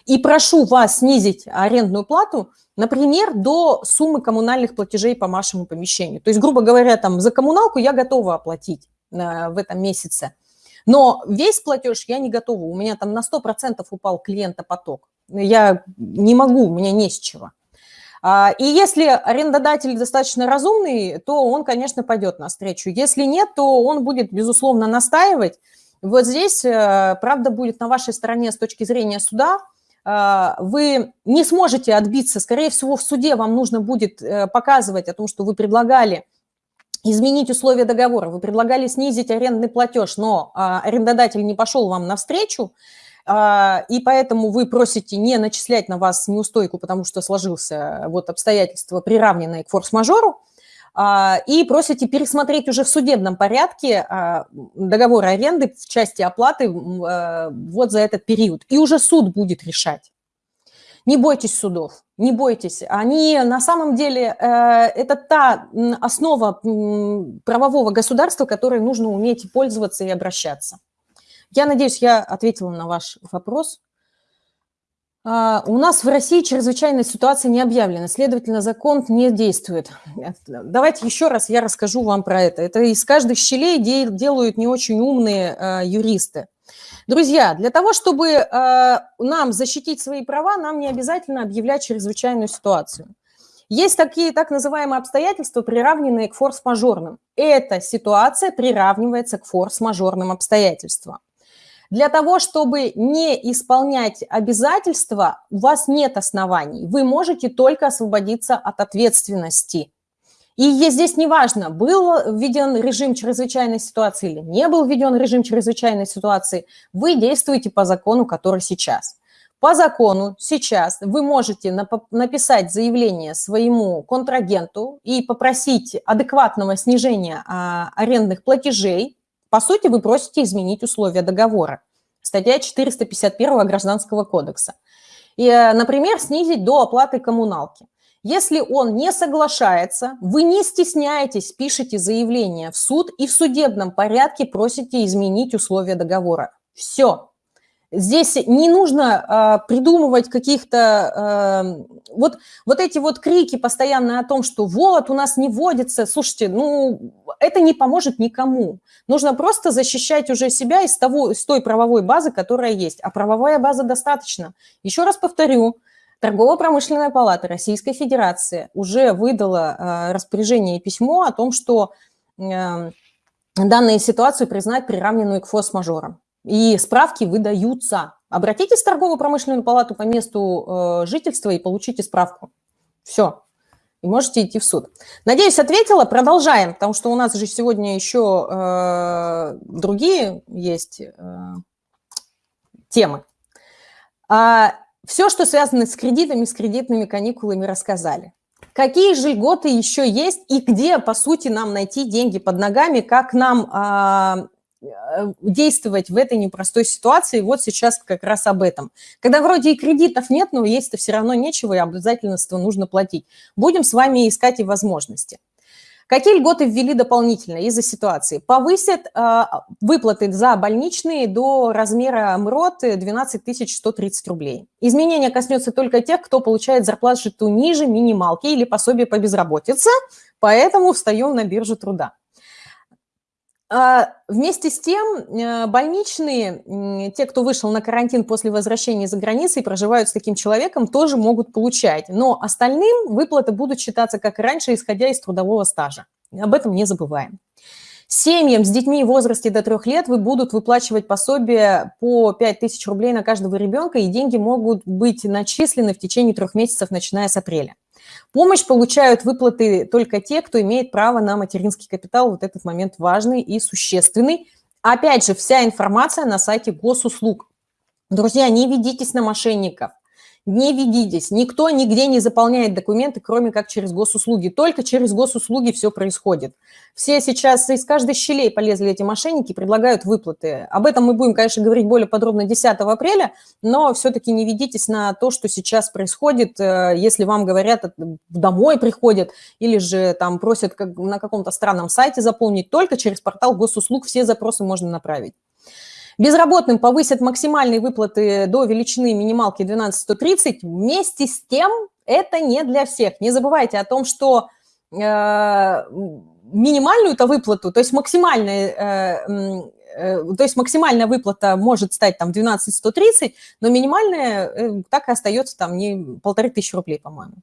И прошу вас снизить арендную плату, например, до суммы коммунальных платежей по вашему помещению. То есть, грубо говоря, там за коммуналку я готова оплатить э, в этом месяце. Но весь платеж я не готова. У меня там на 100% упал клиента поток я не могу, у меня не с чего. А, и если арендодатель достаточно разумный, то он, конечно, пойдет навстречу. Если нет, то он будет, безусловно, настаивать. Вот здесь э, правда будет на вашей стороне с точки зрения суда. А, вы не сможете отбиться. Скорее всего, в суде вам нужно будет э, показывать о том, что вы предлагали изменить условия договора, вы предлагали снизить арендный платеж, но а, арендодатель не пошел вам навстречу, и поэтому вы просите не начислять на вас неустойку, потому что сложился вот обстоятельство, приравненное к форс-мажору, а, и просите пересмотреть уже в судебном порядке а, договор аренды в части оплаты вот за этот период. И уже суд будет решать. Не бойтесь судов, не бойтесь. Они на самом деле, э, это та основа правового государства, которой нужно уметь пользоваться и обращаться. Я надеюсь, я ответила на ваш вопрос. А, у нас в России чрезвычайная ситуация не объявлена, следовательно, закон не действует. Давайте еще раз я расскажу вам про это. Это из каждых щелей делают не очень умные а, юристы. Друзья, для того, чтобы а, нам защитить свои права, нам не обязательно объявлять чрезвычайную ситуацию. Есть такие так называемые обстоятельства, приравненные к форс-мажорным. Эта ситуация приравнивается к форс-мажорным обстоятельствам. Для того, чтобы не исполнять обязательства, у вас нет оснований. Вы можете только освободиться от ответственности. И здесь неважно, был введен режим чрезвычайной ситуации или не был введен режим чрезвычайной ситуации, вы действуете по закону, который сейчас. По закону сейчас вы можете написать заявление своему контрагенту и попросить адекватного снижения а, арендных платежей по сути, вы просите изменить условия договора. Статья 451 Гражданского кодекса. И, э, например, снизить до оплаты коммуналки. Если он не соглашается, вы не стесняетесь, пишите заявление в суд и в судебном порядке просите изменить условия договора. Все. Здесь не нужно э, придумывать каких-то... Э, вот, вот эти вот крики постоянно о том, что вот, у нас не вводится. Слушайте, ну, это не поможет никому. Нужно просто защищать уже себя из, того, из той правовой базы, которая есть. А правовая база достаточно. Еще раз повторю, Торгово-промышленная палата Российской Федерации уже выдала э, распоряжение и письмо о том, что э, данную ситуацию признать приравненную к форс-мажорам и справки выдаются. Обратитесь в торгово-промышленную палату по месту э, жительства и получите справку. Все. и можете идти в суд. Надеюсь, ответила. Продолжаем, потому что у нас же сегодня еще э, другие есть э, темы. А, все, что связано с кредитами, с кредитными каникулами, рассказали. Какие же льготы еще есть и где, по сути, нам найти деньги под ногами, как нам а, действовать в этой непростой ситуации. Вот сейчас как раз об этом. Когда вроде и кредитов нет, но есть-то все равно нечего, и обязательства нужно платить. Будем с вами искать и возможности. Какие льготы ввели дополнительно из-за ситуации? Повысят э, выплаты за больничные до размера МРОТ 12 130 рублей. Изменение коснется только тех, кто получает зарплату ниже минималки или пособие по безработице, поэтому встаем на биржу труда. А, вместе с тем, э, больничные, те, кто вышел на карантин после возвращения за границей, проживают с таким человеком, тоже могут получать. Но остальным выплаты будут считаться, как и раньше, исходя из трудового стажа. Об этом не забываем. Семьям с детьми в возрасте до трех лет вы будут выплачивать пособие по 5000 рублей на каждого ребенка, и деньги могут быть начислены в течение трех месяцев, начиная с апреля. Помощь получают выплаты только те, кто имеет право на материнский капитал. Вот этот момент важный и существенный. Опять же, вся информация на сайте госуслуг. Друзья, не ведитесь на мошенников не ведитесь. Никто нигде не заполняет документы, кроме как через госуслуги. Только через госуслуги все происходит. Все сейчас из каждой щелей полезли эти мошенники, предлагают выплаты. Об этом мы будем, конечно, говорить более подробно 10 апреля, но все-таки не ведитесь на то, что сейчас происходит, э, если вам говорят, э, домой приходят или же там просят на каком-то странном сайте заполнить. Только через портал госуслуг все запросы можно направить. Безработным повысят максимальные выплаты до величины минималки 12130. Вместе с тем это не для всех. Не забывайте о том, что э, минимальную-то выплату, то есть максимальная, э, э, то есть максимальная выплата может стать там 12 130, но минимальная э, так и остается там не полторы тысячи рублей, по-моему.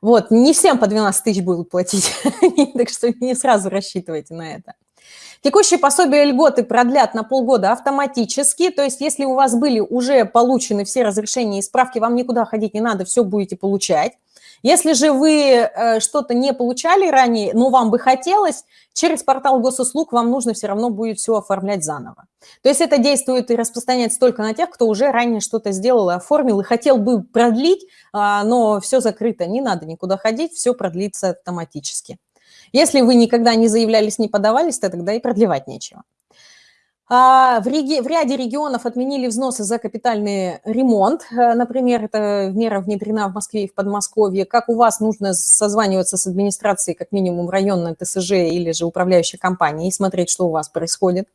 Вот, не всем по 12 тысяч будут платить, так что не сразу рассчитывайте на это. Текущие пособия льготы продлят на полгода автоматически, то есть если у вас были уже получены все разрешения и справки, вам никуда ходить не надо, все будете получать. Если же вы э, что-то не получали ранее, но вам бы хотелось, через портал госуслуг вам нужно все равно будет все оформлять заново. То есть это действует и распространяется только на тех, кто уже ранее что-то сделал и оформил, и хотел бы продлить, а, но все закрыто, не надо никуда ходить, все продлится автоматически. Если вы никогда не заявлялись, не подавались, то тогда и продлевать нечего. А, в, реги... в ряде регионов отменили взносы за капитальный ремонт. Э, например, эта мера внедрена в Москве и в Подмосковье. Как у вас нужно созваниваться с администрацией, как минимум районной ТСЖ или же управляющей компанией, и смотреть, что у вас происходит.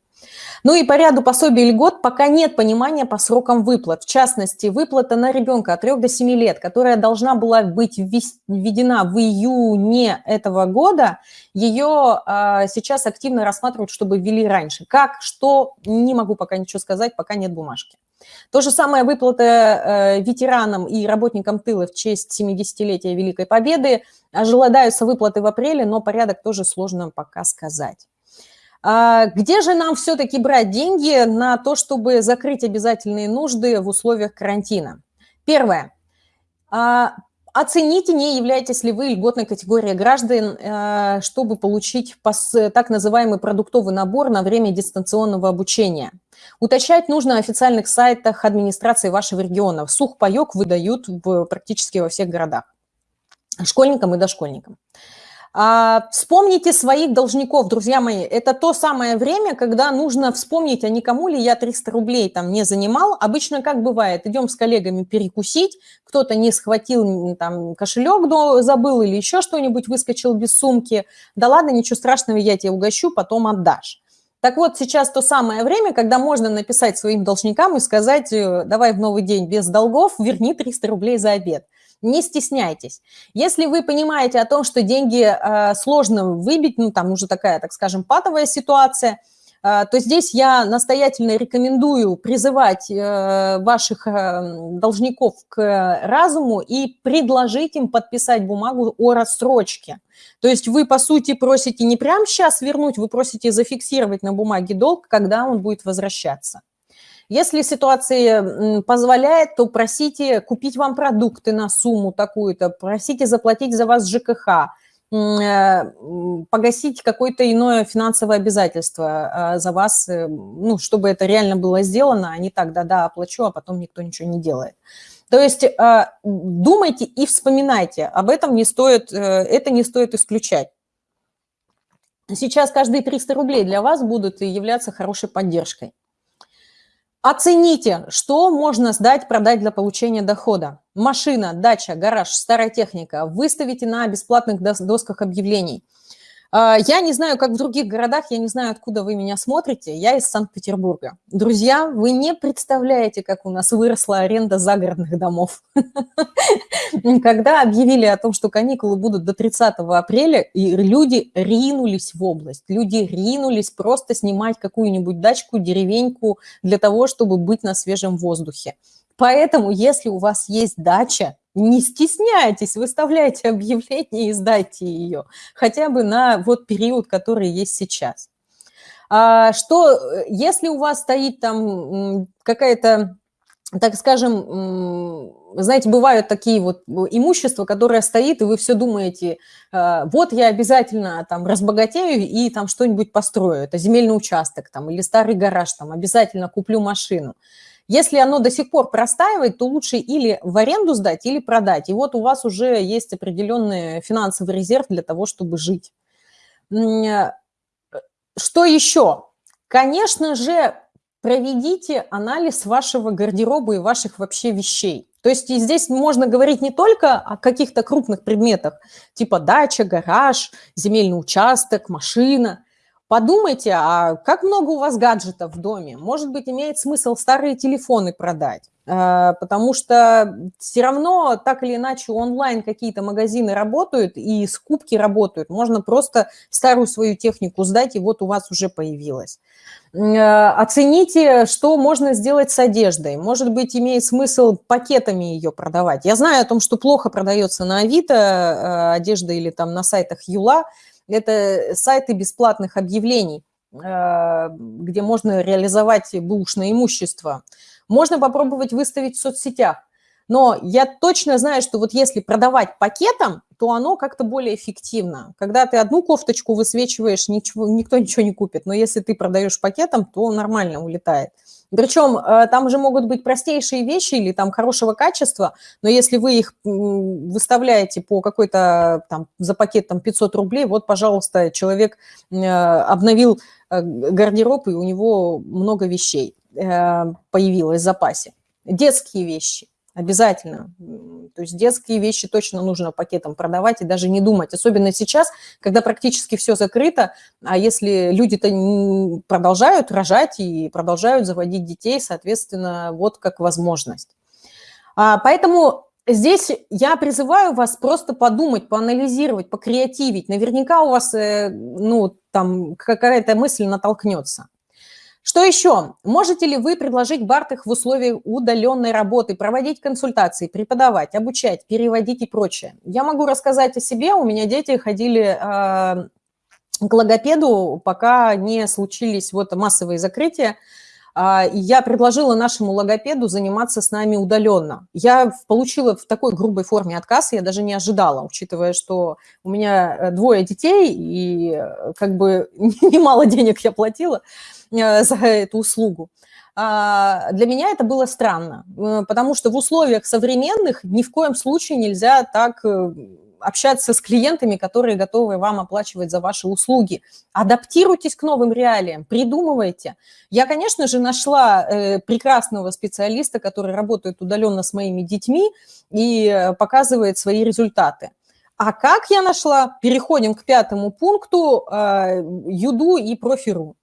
Ну и по ряду пособий и льгот пока нет понимания по срокам выплат. В частности, выплата на ребенка от 3 до 7 лет, которая должна была быть введена в июне этого года, ее а, сейчас активно рассматривают, чтобы ввели раньше. Как, что, не могу пока ничего сказать, пока нет бумажки. То же самое выплата э, ветеранам и работникам тыла в честь 70-летия Великой Победы. Ожидаются выплаты в апреле, но порядок тоже сложно пока сказать. А где же нам все-таки брать деньги на то, чтобы закрыть обязательные нужды в условиях карантина? Первое. А, оцените, не являетесь ли вы льготной категорией граждан, э, чтобы получить так называемый продуктовый набор на время дистанционного обучения. Уточнять нужно на официальных сайтах администрации вашего региона. Сухпайок выдают практически во всех городах. Школьникам и дошкольникам. А, вспомните своих должников, друзья мои. Это то самое время, когда нужно вспомнить, а никому ли я 300 рублей там не занимал. Обычно как бывает, идем с коллегами перекусить, кто-то не схватил там кошелек, но забыл или еще что-нибудь, выскочил без сумки. Да ладно, ничего страшного, я тебе угощу, потом отдашь. Так вот, сейчас то самое время, когда можно написать своим должникам и сказать, э, давай в новый день без долгов, верни 300 рублей за обед. Не стесняйтесь. Если вы понимаете о том, что деньги э, сложно выбить, ну, там уже такая, так скажем, патовая ситуация, э, то здесь я настоятельно рекомендую призывать э, ваших э, должников к разуму и предложить им подписать бумагу о рассрочке. То есть вы, по сути, просите не прямо сейчас вернуть, вы просите зафиксировать на бумаге долг, когда он будет возвращаться. Если ситуация позволяет, то просите купить вам продукты на сумму такую-то, просите заплатить за вас ЖКХ, э, погасить какое-то иное финансовое обязательство э, за вас, э, ну, чтобы это реально было сделано, а не так, да-да, оплачу, а потом никто ничего не делает. То есть думайте и вспоминайте, об этом не стоит, это не стоит исключать. Сейчас каждые 300 рублей для вас будут являться хорошей поддержкой. Оцените, что можно сдать, продать для получения дохода. Машина, дача, гараж, старая техника. Выставите на бесплатных досках объявлений – я не знаю, как в других городах, я не знаю, откуда вы меня смотрите. Я из Санкт-Петербурга. Друзья, вы не представляете, как у нас выросла аренда загородных домов. Когда объявили о том, что каникулы будут до 30 апреля, и люди ринулись в область. Люди ринулись просто снимать какую-нибудь дачку, деревеньку для того, чтобы быть на свежем воздухе. Поэтому, если у вас есть дача, не стесняйтесь, выставляйте объявление и сдайте ее, хотя бы на вот период, который есть сейчас. А что, если у вас стоит там какая-то, так скажем, знаете, бывают такие вот имущества, которое стоит, и вы все думаете, «А, вот я обязательно там разбогатею и там что-нибудь построю, это земельный участок там или старый гараж, там обязательно куплю машину. Если оно до сих пор простаивает, то лучше или в аренду сдать, или продать. И вот у вас уже есть определенный финансовый резерв для того, чтобы жить. Э, что еще? Конечно же, проведите анализ вашего гардероба и ваших вообще вещей. То есть здесь можно говорить не только о каких-то крупных предметах, типа дача, гараж, земельный участок, машина, Подумайте, а как много у вас гаджетов в доме? Может быть, имеет смысл старые телефоны продать? Э, потому что все равно так или иначе онлайн какие-то магазины работают и скупки работают. Можно просто старую свою технику сдать, и вот у вас уже появилась. Э, оцените, что можно сделать с одеждой. Может быть, имеет смысл пакетами ее продавать. Я знаю о том, что плохо продается на Авито э, одежда или там на сайтах Юла, это сайты бесплатных объявлений, э, где можно реализовать бушное имущество. Можно попробовать выставить в соцсетях. Но я точно знаю, что вот если продавать пакетом, то оно как-то более эффективно. Когда ты одну кофточку высвечиваешь, ничего, никто ничего не купит. Но если ты продаешь пакетом, то нормально улетает. Причем э, там же могут быть простейшие вещи или там хорошего качества, но если вы их выставляете по какой-то там за пакет там 500 рублей, вот, пожалуйста, человек э, обновил э, гардероб, и у него много вещей появилось в запасе. Детские вещи. Обязательно. То есть детские вещи точно нужно пакетом продавать и даже не думать. Особенно сейчас, когда практически все закрыто, а если люди-то продолжают рожать и продолжают заводить детей, соответственно, вот как возможность. А, поэтому здесь я призываю вас просто подумать, поанализировать, покреативить. Наверняка у вас э, ну, там какая-то мысль натолкнется. Что еще? Можете ли вы предложить Бартах в условиях удаленной работы, проводить консультации, преподавать, обучать, переводить и прочее? Я могу рассказать о себе. У меня дети ходили э, к логопеду, пока не случились вот массовые закрытия. А, я предложила нашему логопеду заниматься с нами удаленно. Я получила в такой грубой форме отказ, я даже не ожидала, учитывая, что у меня э, двое детей, и э, как бы немало денег я платила э, за эту услугу. А, для меня это было странно, потому что в условиях современных ни в коем случае нельзя так общаться с клиентами, которые готовы вам оплачивать за ваши услуги. Адаптируйтесь к новым реалиям, придумывайте. Я, конечно же, нашла э, прекрасного специалиста, который работает удаленно с моими детьми и э, показывает свои результаты. А как я нашла? Переходим к пятому пункту э, Юду и Профиру.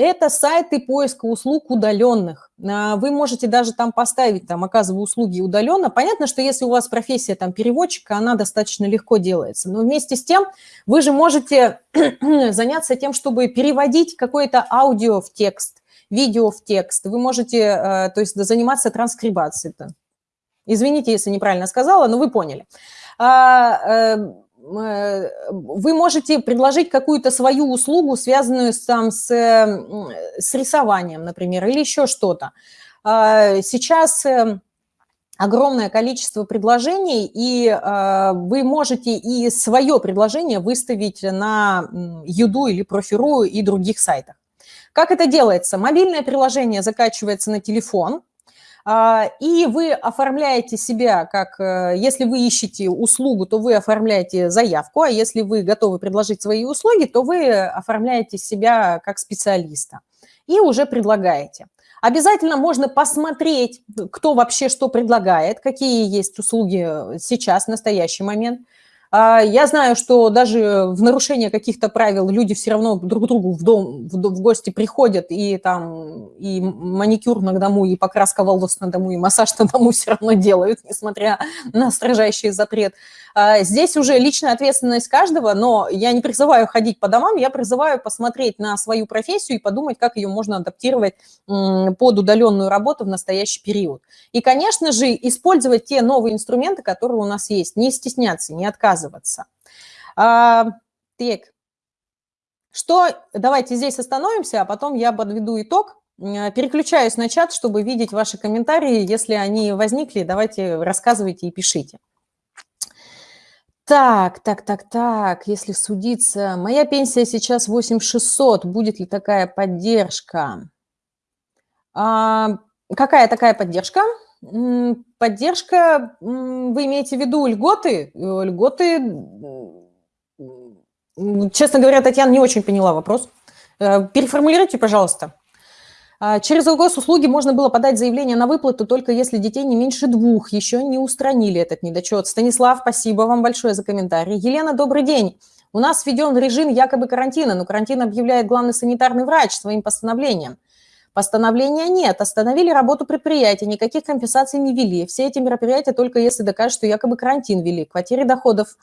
Это сайты поиска услуг удаленных. А, вы можете даже там поставить, там, оказываю услуги удаленно. Понятно, что если у вас профессия там переводчика, она достаточно легко делается. Но вместе с тем вы же можете заняться тем, чтобы переводить какое-то аудио в текст, видео в текст. Вы можете, э, то есть, заниматься транскрибацией. -то. Извините, если неправильно сказала, но вы поняли. А, э, Э, вы можете предложить какую-то свою услугу, связанную там, с, с рисованием, например, или еще что-то. сейчас эм, огромное количество предложений, и э, вы можете и свое предложение выставить на Юду или Профиру и других сайтах. Как это делается? Мобильное приложение закачивается на телефон, э, и вы оформляете себя как, э, если вы ищете услугу, то вы оформляете заявку, а если вы готовы предложить свои услуги, то вы оформляете себя как специалиста и уже предлагаете. Обязательно можно посмотреть, кто вообще что предлагает, какие есть услуги э, сейчас, в настоящий момент. А, я знаю, что даже в нарушение каких-то правил люди все равно друг другу в дом, в, в гости приходят, и там и маникюр на дому, и покраска волос на дому, и массаж на дому все равно делают, несмотря на строжайший запрет. А, здесь уже личная ответственность каждого, но я не призываю ходить по домам, я призываю посмотреть на свою профессию и подумать, как ее можно адаптировать под удаленную работу в настоящий период. И, конечно же, использовать те новые инструменты, которые у нас есть, не стесняться, не отказываться. А, так, что, давайте здесь остановимся, а потом я подведу итог. Переключаюсь на чат, чтобы видеть ваши комментарии. Если они возникли, давайте рассказывайте и пишите. Так, так, так, так, если судиться, моя пенсия сейчас 8600, будет ли такая поддержка? А, какая такая поддержка? Поддержка, вы имеете в виду льготы? Э, льготы, честно говоря, Татьяна, не очень поняла вопрос. Э, переформулируйте, пожалуйста. А, через госуслуги можно было подать заявление на выплату только если детей не меньше двух. Еще не устранили этот недочет. Станислав, спасибо вам большое за комментарий. Елена, добрый день. У нас введен режим якобы карантина, но карантин объявляет главный санитарный врач своим постановлением. Постановления нет, остановили работу предприятия, никаких компенсаций не ввели. Все эти мероприятия только если докажут, что якобы карантин ввели. К потере доходов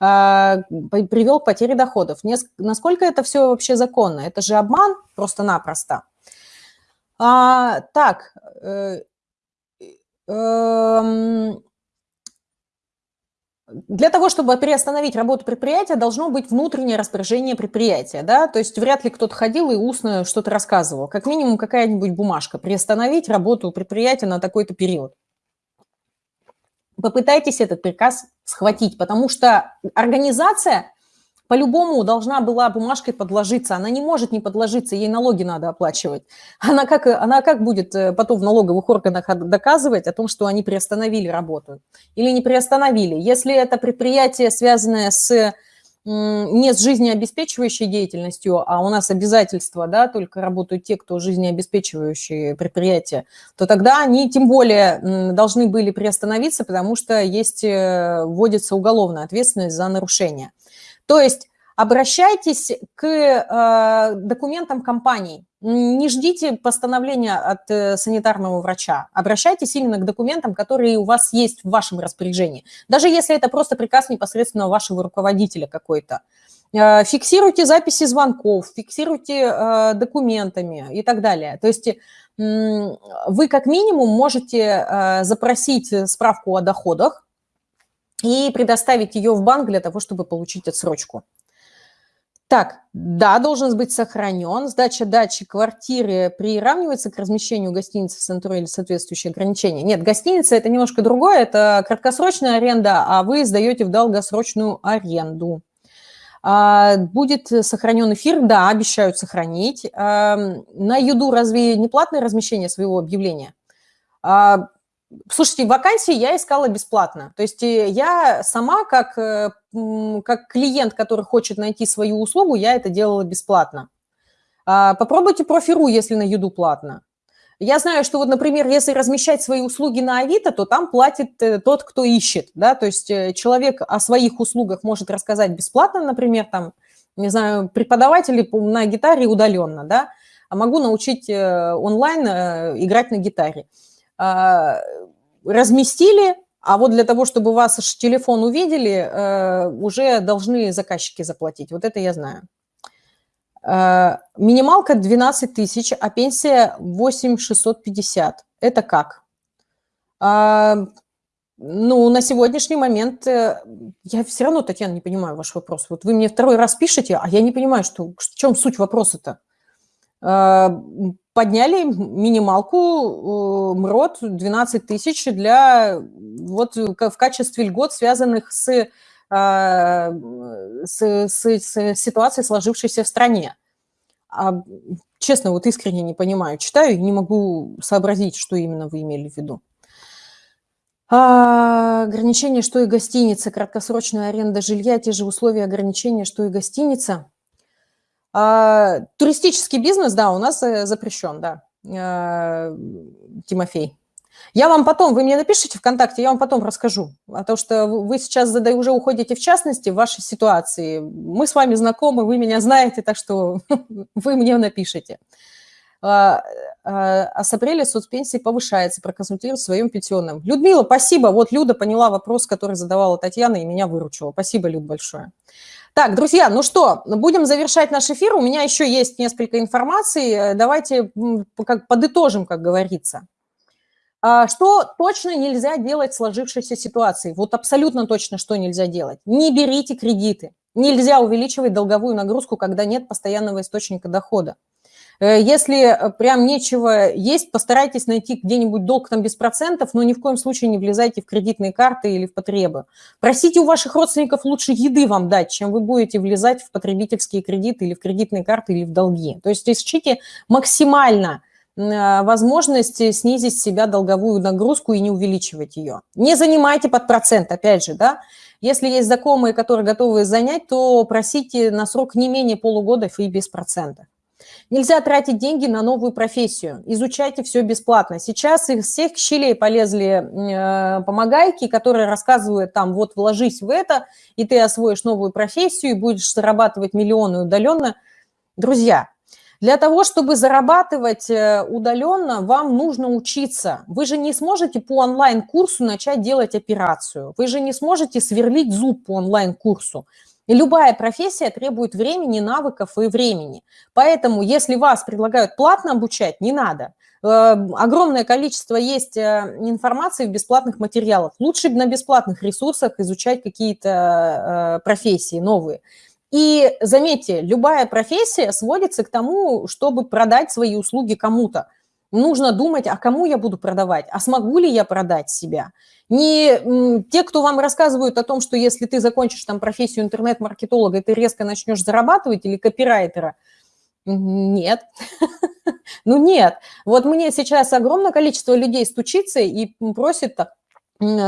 э, привел к потере доходов. Насколько это все вообще законно? Это же обман просто-напросто. А, так, э, э, для того, чтобы приостановить работу предприятия, должно быть внутреннее распоряжение предприятия, да, то есть вряд ли кто-то ходил и устно что-то рассказывал. Как минимум какая-нибудь бумажка, приостановить работу предприятия на такой-то период. Попытайтесь этот приказ схватить, потому что организация по-любому должна была бумажкой подложиться. Она не может не подложиться, ей налоги надо оплачивать. Она как, она как будет э, потом в налоговых органах доказывать о том, что они приостановили работу или не приостановили? Если это предприятие, связанное с не с жизнеобеспечивающей деятельностью, а у нас обязательства, да, только работают те, кто жизнеобеспечивающие предприятия, то тогда они тем более должны были приостановиться, потому что есть, э, вводится уголовная ответственность за нарушение. То есть обращайтесь к э, документам компаний. Не ждите постановления от э, санитарного врача. Обращайтесь именно к документам, которые у вас есть в вашем распоряжении. Даже если это просто приказ непосредственно вашего руководителя какой-то. Э, фиксируйте записи звонков, фиксируйте документами и так далее. То есть вы как минимум можете запросить справку о доходах, и предоставить ее в банк для того, чтобы получить отсрочку. Так, да, должен быть сохранен. Сдача дачи квартиры приравнивается к размещению гостиницы в центре или соответствующие ограничения? Нет, гостиница – это немножко другое, это краткосрочная аренда, а вы сдаете в долгосрочную аренду. А, будет сохранен эфир? Да, обещают сохранить. А, на Юду разве не платное размещение своего объявления? Слушайте, вакансии я искала бесплатно. То есть э, я сама, как, э, как клиент, который хочет найти свою услугу, я это делала бесплатно. А, попробуйте профиру, если на еду платно. Я знаю, что вот, например, если размещать свои услуги на Авито, то там платит э, тот, кто ищет, да, то есть человек о своих услугах может рассказать бесплатно, например, там, не знаю, преподаватели на гитаре удаленно, да, а могу научить онлайн играть на гитаре. А, разместили, а вот для того, чтобы вас телефон увидели, э, уже должны заказчики заплатить. Вот это я знаю. Э, минималка 12 тысяч, а пенсия 8 650. Это как? А, ну, на сегодняшний момент э, я все равно, Татьяна, не понимаю ваш вопрос. Вот вы мне второй раз пишете, а я не понимаю, что, в чем суть вопроса-то. Подняли минималку МРОД 12 тысяч для вот в качестве льгот, связанных с, с, с, с ситуацией, сложившейся в стране. А, честно, вот искренне не понимаю, читаю и не могу сообразить, что именно вы имели в виду. А, ограничение, что и гостиница, краткосрочная аренда жилья, те же условия ограничения, что и гостиница. А, туристический бизнес, да, у нас э, запрещен, да, а, Тимофей. Я вам потом, вы мне напишите ВКонтакте, я вам потом расскажу. А то, что вы сейчас уже уходите в частности в вашей ситуации. Мы с вами знакомы, вы меня знаете, так что вы мне напишите. А, с апреля соцпенсии повышается, проконсультировать в своем пенсионном. Людмила, спасибо. Вот Люда поняла вопрос, который задавала Татьяна, и меня выручила. Спасибо, Люд, большое. Так, друзья, ну что, будем завершать наш эфир. У меня еще есть несколько информации. Давайте как подытожим, как говорится. А, что точно нельзя делать в сложившейся ситуации? Вот абсолютно точно, что нельзя делать. Не берите кредиты. Нельзя увеличивать долговую нагрузку, когда нет постоянного источника дохода. Э, если э, прям нечего есть, постарайтесь найти где-нибудь долг там без процентов, но ни в коем случае не влезайте в кредитные карты или в потребы. Просите у ваших родственников лучше еды вам дать, чем вы будете влезать в потребительские кредиты или в кредитные карты или в долги. То есть ищите максимально Э, возможность снизить себя долговую нагрузку и не увеличивать ее. Не занимайте под процент, опять же, да. Если есть знакомые, которые готовы занять, то просите на срок не менее полугода и без процента. Нельзя тратить деньги на новую профессию. Изучайте все бесплатно. Сейчас из всех щелей полезли э, помогайки, которые рассказывают там, вот вложись в это, и ты освоишь новую профессию, и будешь зарабатывать миллионы удаленно. Друзья, для того, чтобы зарабатывать э, удаленно, вам нужно учиться. Вы же не сможете по онлайн-курсу начать делать операцию. Вы же не сможете сверлить зуб по онлайн-курсу. И любая профессия требует времени, навыков и времени. Поэтому, если вас предлагают платно обучать, не надо. Э, огромное количество есть э, информации в бесплатных материалах. Лучше на бесплатных ресурсах изучать какие-то профессии новые. И заметьте, любая профессия сводится к тому, чтобы продать свои услуги кому-то. Нужно думать, а кому я буду продавать, а смогу ли я продать себя. Не те, кто вам рассказывают о том, что если ты закончишь там профессию интернет-маркетолога, ты резко начнешь зарабатывать, или копирайтера, нет. Ну нет. Вот мне сейчас огромное количество людей стучится и просит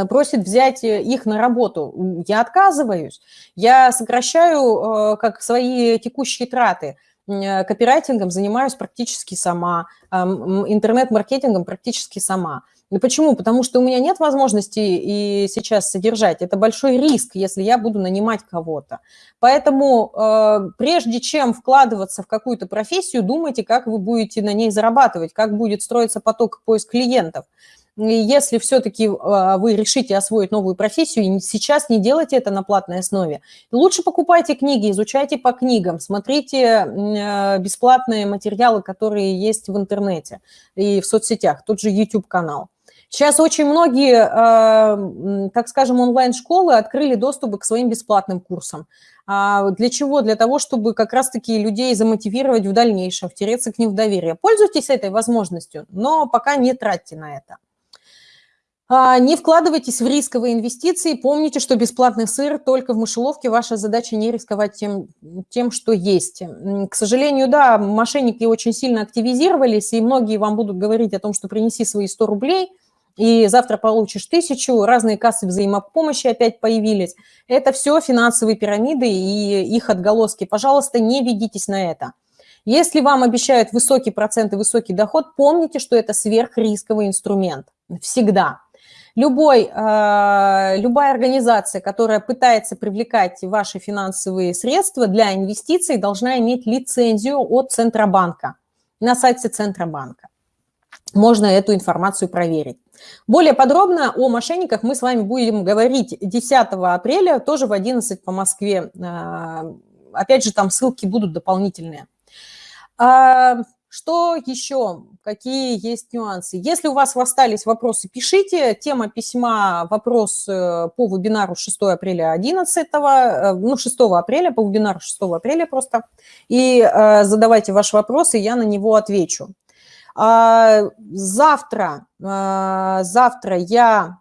просит взять э, их на работу. Я отказываюсь. Я сокращаю э, как свои текущие траты. Э, копирайтингом занимаюсь практически сама, интернет-маркетингом практически сама. Почему? Потому что у меня нет возможности и сейчас содержать. Это большой риск, если я буду нанимать кого-то. Поэтому прежде чем вкладываться в какую-то профессию, думайте, как вы будете на ней зарабатывать, как будет строиться поток поиск клиентов если все-таки а, вы решите освоить новую профессию, сейчас не делайте это на платной основе, лучше покупайте книги, изучайте по книгам, смотрите а, бесплатные материалы, которые есть в интернете и в соцсетях, тот же YouTube-канал. Сейчас очень многие, а, так скажем, онлайн-школы открыли доступ к своим бесплатным курсам. Для чего? Для того, чтобы как раз-таки людей замотивировать в дальнейшем, втереться к ним в доверие. Пользуйтесь этой возможностью, но пока не тратьте на это. А, не вкладывайтесь в рисковые инвестиции. Помните, что бесплатный сыр только в мышеловке. Ваша задача не рисковать тем, тем, что есть. К сожалению, да, мошенники очень сильно активизировались, и многие вам будут говорить о том, что принеси свои 100 рублей, и завтра получишь тысячу. Разные кассы взаимопомощи опять появились. Это все финансовые пирамиды и их отголоски. Пожалуйста, не ведитесь на это. Если вам обещают высокий процент и высокий доход, помните, что это сверхрисковый инструмент. Всегда. Любой, э, любая организация, которая пытается привлекать ваши финансовые средства для инвестиций, должна иметь лицензию от Центробанка на сайте Центробанка. Можно эту информацию проверить. Более подробно о мошенниках мы с вами будем говорить 10 апреля, тоже в 11 по Москве. Э, опять же, там ссылки будут дополнительные. Что еще? Какие есть нюансы? Если у вас остались вопросы, пишите. Тема письма «Вопрос э, по вебинару 6 апреля 11, э, ну, 6 апреля, по вебинару 6 апреля просто. И э, задавайте ваши вопросы, я на него отвечу. А, завтра, завтра я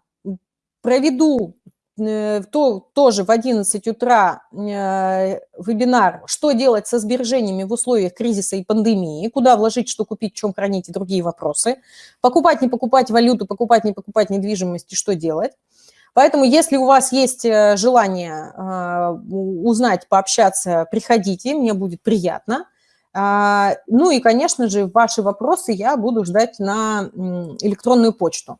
проведу то, тоже в 11 утра э, вебинар «Что делать со сбережениями в условиях кризиса и пандемии», куда вложить, что купить, чем хранить и другие вопросы. Покупать, не покупать валюту, покупать, не покупать недвижимость и что делать. Поэтому, если у вас есть э, желание узнать, пообщаться, приходите, мне будет приятно. А, ну и, конечно же, ваши вопросы я буду ждать на электронную почту.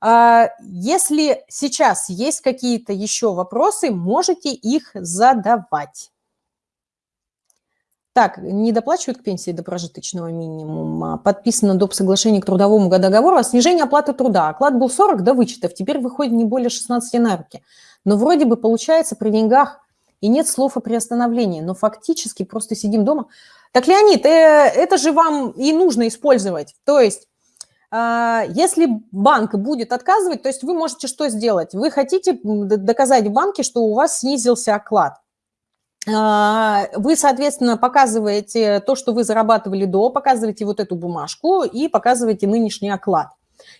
А, если сейчас есть какие-то еще вопросы, можете их задавать. Так, не доплачивают к пенсии до прожиточного минимума. Подписано доп. соглашение к трудовому договору о снижении оплаты труда. Оклад был 40 до вычетов, теперь выходит не более 16 на руки. Но вроде бы получается при деньгах и нет слов о приостановлении, но фактически просто сидим дома. Так, Леонид, э, это же вам и нужно использовать. То есть если банк будет отказывать, то есть вы можете что сделать? Вы хотите доказать банке, что у вас снизился оклад. А, вы, соответственно, показываете то, что вы зарабатывали до, показываете вот эту бумажку и показываете нынешний оклад.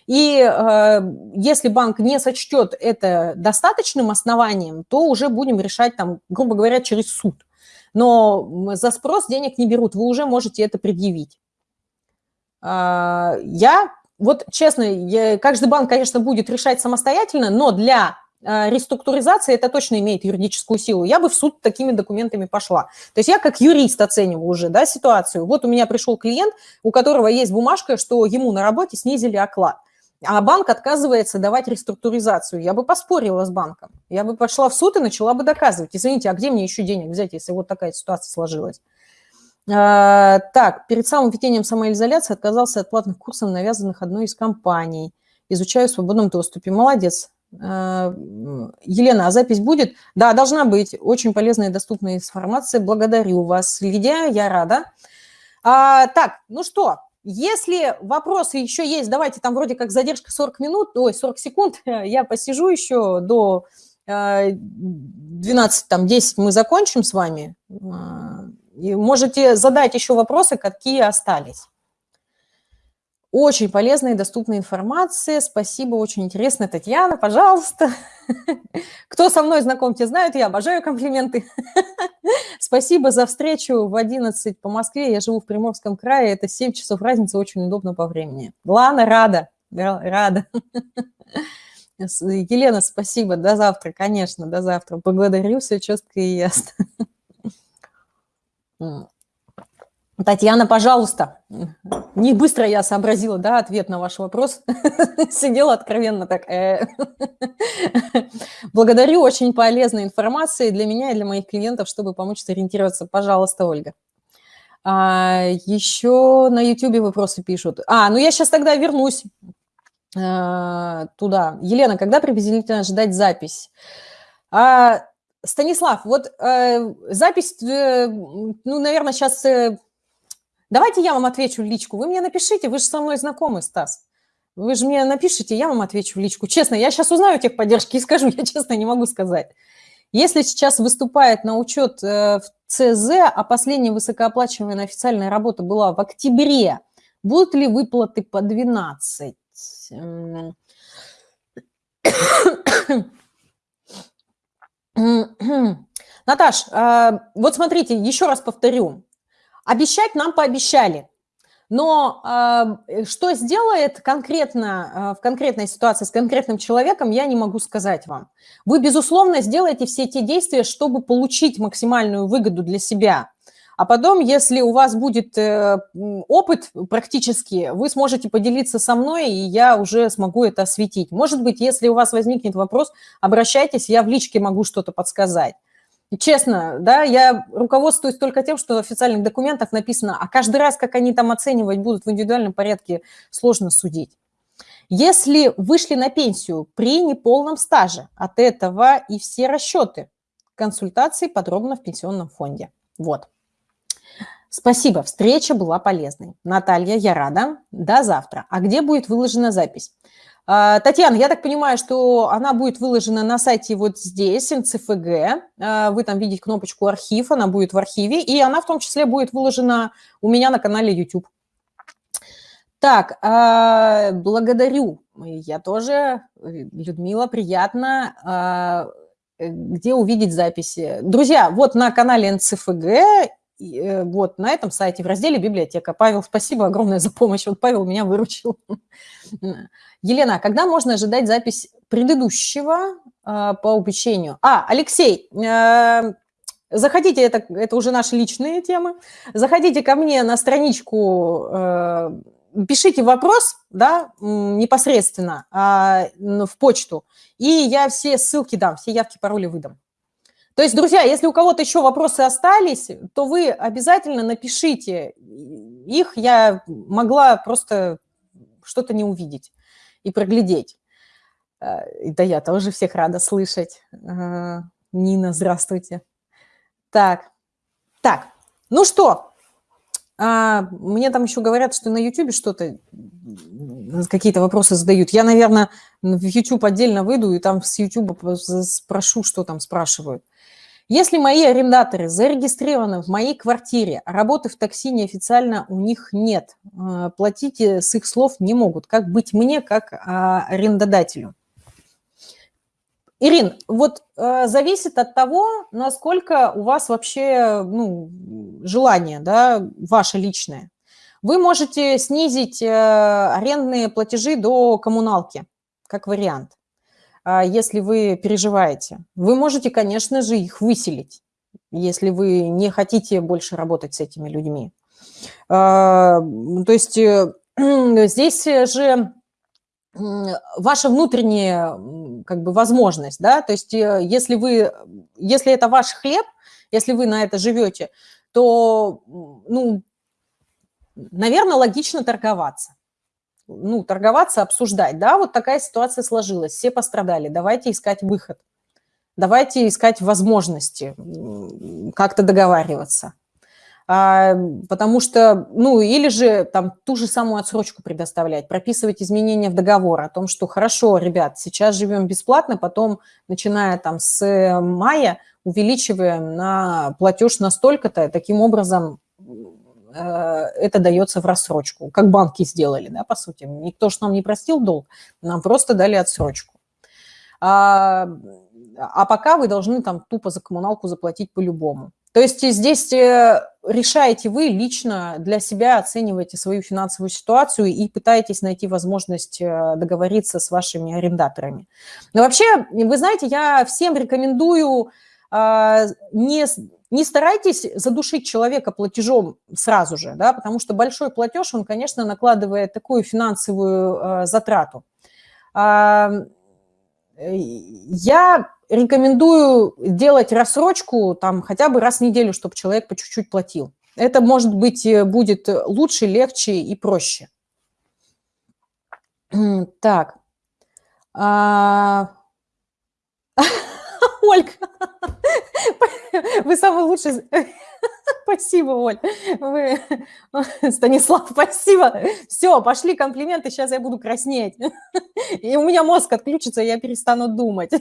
И э, если банк не сочтет это достаточным основанием, то уже будем решать, там, грубо говоря, через суд. Но за спрос денег не берут, вы уже можете это предъявить. Я вот честно, я, каждый банк, конечно, будет решать самостоятельно, но для э, реструктуризации это точно имеет юридическую силу. Я бы в суд такими документами пошла. То есть я как юрист оцениваю уже да, ситуацию. Вот у меня пришел клиент, у которого есть бумажка, что ему на работе снизили оклад. А банк отказывается давать реструктуризацию. Я бы поспорила с банком. Я бы пошла в суд и начала бы доказывать. Извините, а где мне еще денег взять, если вот такая ситуация сложилась? А, так, перед самым введением самоизоляции отказался от платных курсов, навязанных одной из компаний. Изучаю в свободном доступе. Молодец. А, Елена, а запись будет? Да, должна быть. Очень полезная и доступная информация. Благодарю вас, Лидия, я рада. А, так, ну что, если вопросы еще есть, давайте, там вроде как задержка 40 минут, ой, 40 секунд, я посижу еще до 12, там, 10 мы закончим с вами. И можете задать еще вопросы, какие остались. Очень полезная и доступная информация. Спасибо, очень интересно. Татьяна, пожалуйста. Кто со мной знаком, те знают, я обожаю комплименты. Спасибо за встречу в 11 по Москве. Я живу в Приморском крае, это 7 часов разницы, очень удобно по времени. Ладно, рада, рада. Елена, спасибо, до завтра, конечно, до завтра. Благодарю, все четко и ясно. Татьяна, пожалуйста. Не быстро я сообразила, да, ответ на ваш вопрос. Сидела откровенно так. Э. Благодарю, очень полезной информации для меня и для моих клиентов, чтобы помочь сориентироваться. Пожалуйста, Ольга. А, еще на YouTube вопросы пишут. А, ну я сейчас тогда вернусь а, туда. Елена, когда приблизительно ждать запись? А, Станислав, вот э, запись, э, ну, наверное, сейчас... Э, давайте я вам отвечу в личку. Вы мне напишите, вы же со мной знакомы, Стас. Вы же мне напишите, я вам отвечу в личку. Честно, я сейчас узнаю техподдержки и скажу, я честно не могу сказать. Если сейчас выступает на учет э, в ЦЗ, а последняя высокооплачиваемая официальная работа была в октябре, будут ли выплаты по 12? Наташ, а, вот смотрите, еще раз повторю. Обещать нам пообещали. Но а, что сделает конкретно а, в конкретной ситуации с конкретным человеком, я не могу сказать вам. Вы, безусловно, сделаете все те действия, чтобы получить максимальную выгоду для себя. А потом, если у вас будет э, опыт практически, вы сможете поделиться со мной, и я уже смогу это осветить. Может быть, если у вас возникнет вопрос, обращайтесь, я в личке могу что-то подсказать. честно, да, я руководствуюсь только тем, что в официальных документах написано, а каждый раз, как они там оценивать будут в индивидуальном порядке, сложно судить. Если вышли на пенсию при неполном стаже, от этого и все расчеты консультации подробно в пенсионном фонде. Вот. Спасибо, встреча была полезной. Наталья, я рада. До завтра. А где будет выложена запись? А, Татьяна, я так понимаю, что она будет выложена на сайте вот здесь, НЦФГ. А, вы там видите кнопочку «Архив», она будет в архиве, и она в том числе будет выложена у меня на канале YouTube. Так, а, благодарю. Я тоже, Людмила, приятно. Где увидеть записи? Друзья, вот на канале НЦФГ э, вот на этом сайте в разделе «Библиотека». Павел, спасибо огромное за помощь. Вот Павел меня выручил. Елена, а когда можно ожидать запись предыдущего э, по обучению? А, Алексей, э, заходите, это, это уже наши личные темы, заходите ко мне на страничку, э, пишите вопрос, да, непосредственно э, в почту, и я все ссылки дам, все явки, пароли выдам. То есть, друзья, если у кого-то еще вопросы остались, то вы обязательно напишите их. Я могла просто что-то не увидеть и проглядеть. Э, да я тоже всех рада слышать. Э, Нина, здравствуйте. Так, так, ну что, а, мне там еще говорят, что на YouTube что-то, какие-то вопросы задают. Я, наверное, в YouTube отдельно выйду и там с YouTube спрошу, что там спрашивают. Если мои арендаторы зарегистрированы в моей квартире, а работы в такси неофициально у них нет, э, платить с их слов не могут. Как быть мне, как а, арендодателю? Ирин, вот э, зависит от того, насколько у вас вообще ну, желание, да, ваше личное. Вы можете снизить э, арендные платежи до коммуналки, как вариант. А, если вы переживаете. Вы можете, конечно же, их выселить, если вы не хотите больше работать с этими людьми. А, то есть э, здесь же ваша внутренняя как бы возможность, да, то есть э, если вы, если это ваш хлеб, если вы на это живете, то, ну, наверное, логично торговаться ну, торговаться, обсуждать. Да, вот такая ситуация сложилась, все пострадали, давайте искать выход. Давайте искать возможности, как-то договариваться. А, потому что, ну, или же там ту же самую отсрочку предоставлять, прописывать изменения в договор о том, что хорошо, ребят, сейчас живем бесплатно, потом, начиная там с мая, увеличиваем на платеж настолько-то, таким образом Э, это дается в рассрочку, как банки сделали, да, по сути. Никто же нам не простил долг, нам просто дали отсрочку. А, а пока вы должны там тупо за коммуналку заплатить по-любому. То есть здесь э, решаете вы лично для себя, оцениваете свою финансовую ситуацию и пытаетесь найти возможность э, договориться с вашими арендаторами. Но вообще, вы знаете, я всем рекомендую а, не не старайтесь задушить человека платежом сразу же, да, потому что большой платеж, он, конечно, накладывает такую финансовую э, затрату. Э, я рекомендую делать рассрочку там хотя бы раз в неделю, чтобы человек по чуть-чуть платил. Это, может быть, э, будет лучше, легче и проще. Так. А... Ольга, вы самый лучший... Спасибо, Оль. Вы... Станислав, спасибо. Все, пошли комплименты, сейчас я буду краснеть. И у меня мозг отключится, я перестану думать.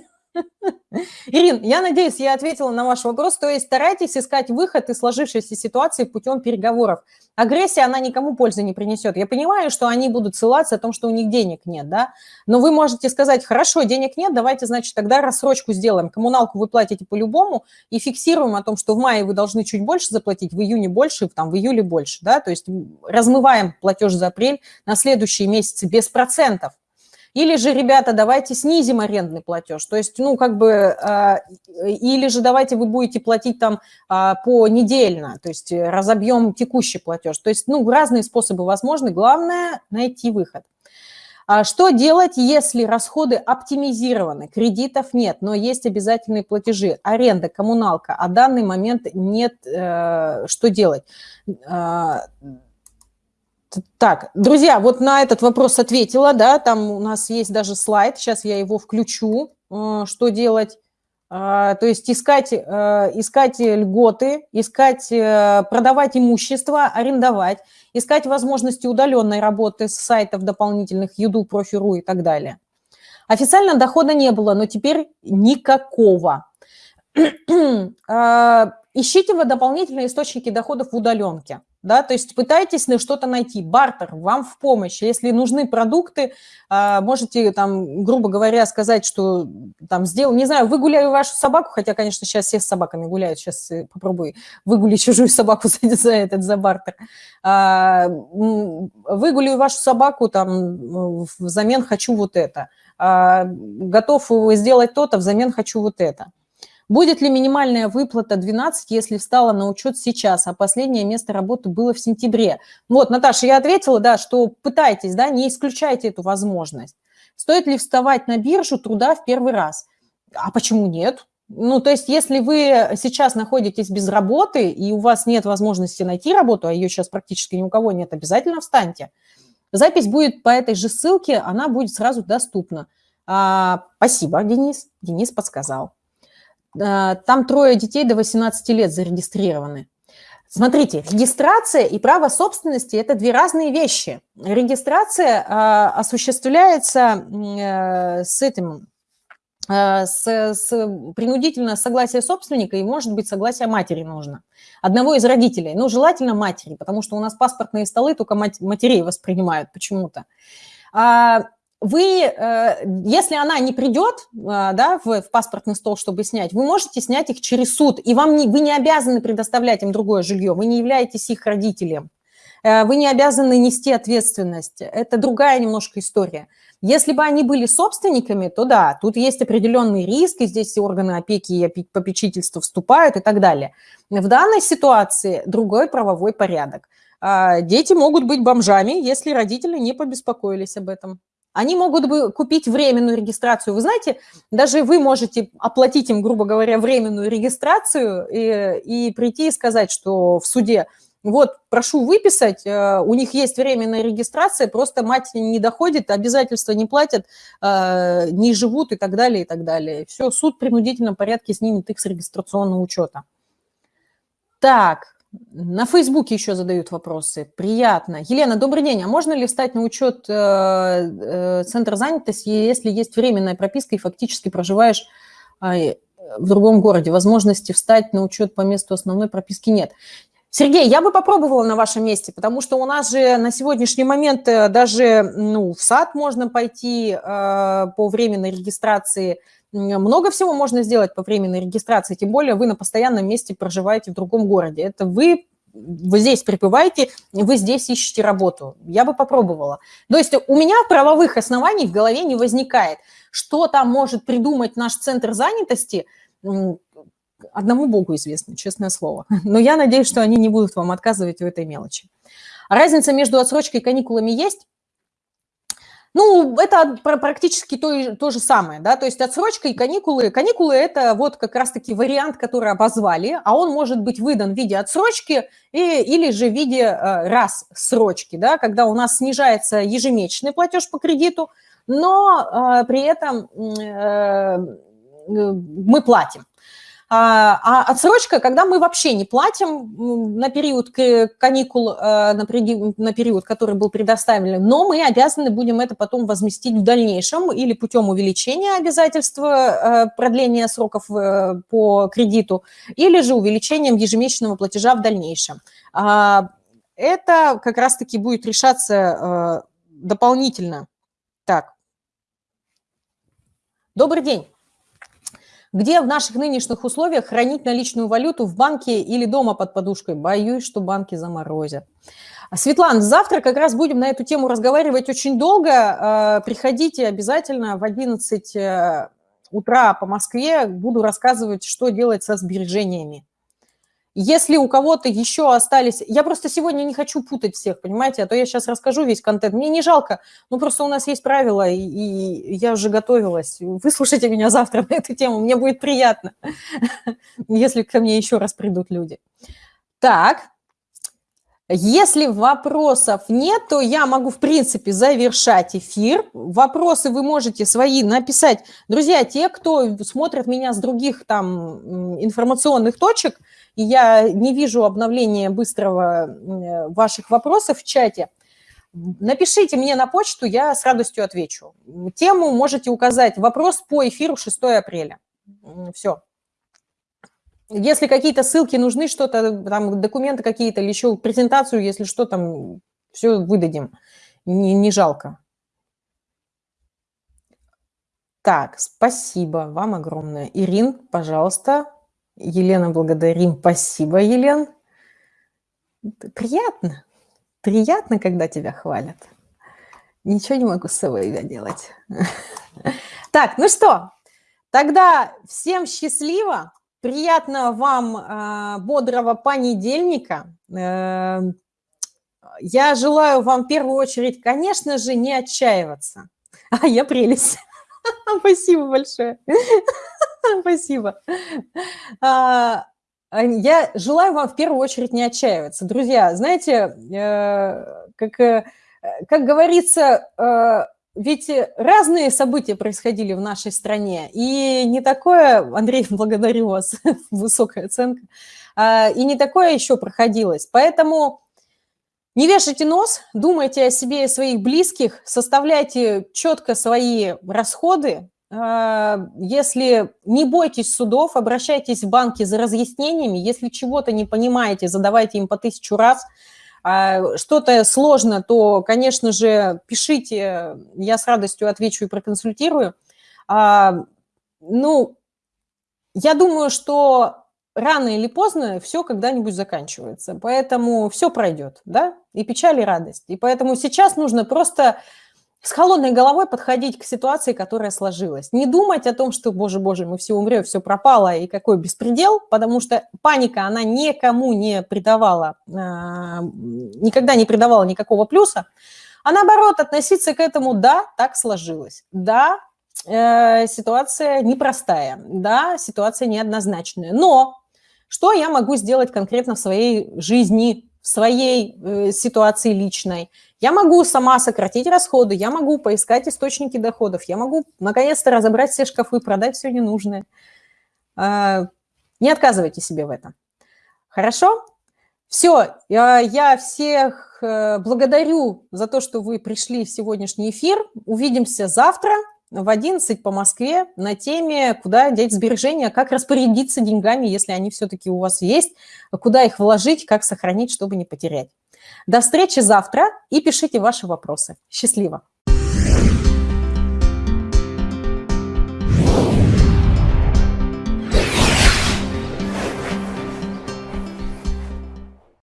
Ирин, я надеюсь, я ответила на ваш вопрос. То есть старайтесь искать выход из сложившейся ситуации путем переговоров. Агрессия, она никому пользы не принесет. Я понимаю, что они будут ссылаться о том, что у них денег нет, да? Но вы можете сказать, хорошо, денег нет, давайте, значит, тогда рассрочку сделаем. Коммуналку вы платите по-любому и фиксируем о том, что в мае вы должны чуть больше заплатить, в июне больше, там, в июле больше, да? То есть размываем платеж за апрель на следующие месяцы без процентов. Или же, ребята, давайте снизим арендный платеж. То есть, ну, как бы, а, или же давайте вы будете платить там а, по недельно, то есть разобьем текущий платеж. То есть, ну, разные способы возможны. Главное – найти выход. А что делать, если расходы оптимизированы, кредитов нет, но есть обязательные платежи, аренда, коммуналка, а данный момент нет, э, что делать? Так, друзья, вот на этот вопрос ответила, да, там у нас есть даже слайд, сейчас я его включу, э, что делать. а, то есть искать, э, искать льготы, искать, э, продавать имущество, арендовать, искать возможности удаленной работы с сайтов дополнительных, Юду, Профи.ру и так далее. Официально дохода не было, но теперь никакого. А, ищите вы дополнительные источники доходов в удаленке да, то есть пытайтесь на что-то найти, бартер вам в помощь, если нужны продукты, а, можете там, грубо говоря, сказать, что там сделал, не знаю, выгуляю вашу собаку, хотя, конечно, сейчас все с собаками гуляют, сейчас э, попробуй выгули чужую собаку за, за этот, за бартер, а, выгуляю вашу собаку, там, взамен хочу вот это, а, готов сделать то-то, взамен хочу вот это. Будет ли минимальная выплата 12, если встала на учет сейчас, а последнее место работы было в сентябре? Вот, Наташа, я ответила, да, что пытайтесь, да, не исключайте эту возможность. Стоит ли вставать на биржу труда в первый раз? А почему нет? Ну, то есть, если вы сейчас находитесь без работы, и у вас нет возможности найти работу, а ее сейчас практически ни у кого нет, обязательно встаньте. Запись будет по этой же ссылке, она будет сразу доступна. А, спасибо, Денис. Денис подсказал. А, там трое детей до 18 лет зарегистрированы. Смотрите, регистрация и право собственности – это две разные вещи. Регистрация э, осуществляется э, с этим, э, с, с принудительно согласие собственника и, может быть, согласие матери нужно. Одного из родителей, ну, желательно матери, потому что у нас паспортные столы только мать, матерей воспринимают почему-то. А, вы, э, если она не придет э, да, в, в паспортный стол, чтобы снять, вы можете снять их через суд, и вам не, вы не обязаны предоставлять им другое жилье, вы не являетесь их родителем, э, вы не обязаны нести ответственность, это другая немножко история. Если бы они были собственниками, то да, тут есть определенный риск, и здесь органы опеки и попечительства вступают и так далее. В данной ситуации другой правовой порядок. Дети могут быть бомжами, если родители не побеспокоились об этом. Они могут бы купить временную регистрацию. Вы знаете, даже вы можете оплатить им, грубо говоря, временную регистрацию и, и прийти и сказать, что в суде, вот, прошу выписать, э, у них есть временная регистрация, просто мать не доходит, обязательства не платят, э, не живут и так далее, и так далее. Все, суд в принудительном порядке снимет их с регистрационного учета. Так, на Фейсбуке еще задают вопросы. Приятно. Елена, добрый день. А можно ли встать на учет э, э, центра занятости, если есть временная прописка и фактически проживаешь э, в другом городе? Возможности встать на учет по месту основной прописки нет. Сергей, я бы попробовала на вашем месте, потому что у нас же на сегодняшний момент даже ну, в сад можно пойти э, по временной регистрации много всего можно сделать по временной регистрации, тем более вы на постоянном месте проживаете в другом городе. Это вы вы здесь пребываете, вы здесь ищете работу. Я бы попробовала. То есть у меня правовых оснований в голове не возникает. Что там может придумать наш центр занятости, одному Богу известно, честное слово. Но я надеюсь, что они не будут вам отказывать в этой мелочи. Разница между отсрочкой и каникулами есть? Ну, это практически то, то же самое, да, то есть отсрочка и каникулы. Каникулы – это вот как раз-таки вариант, который обозвали, а он может быть выдан в виде отсрочки и, или же в виде э, раз да, когда у нас снижается ежемесячный платеж по кредиту, но э, при этом э, мы платим. А, а отсрочка, когда мы вообще не платим на период каникул, э, на период, который был предоставлен, но мы обязаны будем это потом возместить в дальнейшем или путем увеличения обязательства э, продления сроков э, по кредиту, или же увеличением ежемесячного платежа в дальнейшем. А, это как раз-таки будет решаться дополнительно. Так. Добрый день. Где в наших нынешних условиях хранить наличную валюту в банке или дома под подушкой? Боюсь, что банки заморозят. Светлана, завтра как раз будем на эту тему разговаривать очень долго. А, приходите обязательно в 11 э, утра по Москве. Буду рассказывать, что делать со сбережениями. Если у кого-то еще остались... Я просто сегодня не хочу путать всех, понимаете, а то я сейчас расскажу весь контент. Мне не жалко, ну просто у нас есть правила, и, и я уже готовилась. Выслушайте меня завтра на эту тему, мне будет приятно, если ко мне еще раз придут люди. Так, Если вопросов нет, то я могу, в принципе, завершать эфир. Вопросы вы можете свои написать. Друзья, те, кто смотрит меня с других там информационных точек, и я не вижу обновления быстрого ваших вопросов в чате, напишите мне на почту, я с радостью отвечу. Тему можете указать. Вопрос по эфиру 6 апреля. Все. Если какие-то ссылки нужны, что-то, там, документы какие-то или еще презентацию, если что, там, все выдадим. Не, не жалко. Так, спасибо вам огромное. Ирин, пожалуйста. Елена, благодарим. Спасибо, Елен. Приятно. Приятно, когда тебя хвалят. Ничего не могу с собой делать. Так, ну что, тогда всем счастливо. Приятного вам э, бодрого понедельника. Э, я желаю вам в первую очередь, конечно же, не отчаиваться. А я прелесть. Спасибо большое. Спасибо. А, я желаю вам в первую очередь не отчаиваться. Друзья, знаете, э, как, э, как говорится, э, ведь разные события происходили в нашей стране, и не такое, Андрей, благодарю вас, высокая оценка, а, и не такое еще проходилось. Поэтому не вешайте нос, думайте о себе и своих близких, составляйте четко свои расходы. А, если не бойтесь судов, обращайтесь в банки за разъяснениями. Если чего-то не понимаете, задавайте им по тысячу раз – а, что-то сложно, то, конечно же, пишите, я с радостью отвечу и проконсультирую. А, ну, я думаю, что рано или поздно все когда-нибудь заканчивается, поэтому все пройдет, да, и печаль, и радость. И поэтому сейчас нужно просто с холодной головой подходить к ситуации, которая сложилась. Не думать о том, что, боже, боже, мы все умрем, все пропало, и какой беспредел, потому что паника, она никому не придавала, а, никогда не придавала никакого плюса, а наоборот, относиться к этому, да, так сложилось, да, э, ситуация непростая, да, ситуация неоднозначная, но что я могу сделать конкретно в своей жизни, в своей э, ситуации личной. Я могу сама сократить расходы, я могу поискать источники доходов, я могу наконец-то разобрать все шкафы, продать все ненужное. Э, не отказывайте себе в этом. Хорошо? Все, я всех э, благодарю за то, что вы пришли в сегодняшний эфир. Увидимся завтра в 11 по Москве на теме «Куда деть сбережения?», как распорядиться деньгами, если они все-таки у вас есть, куда их вложить, как сохранить, чтобы не потерять. До встречи завтра и пишите ваши вопросы. Счастливо!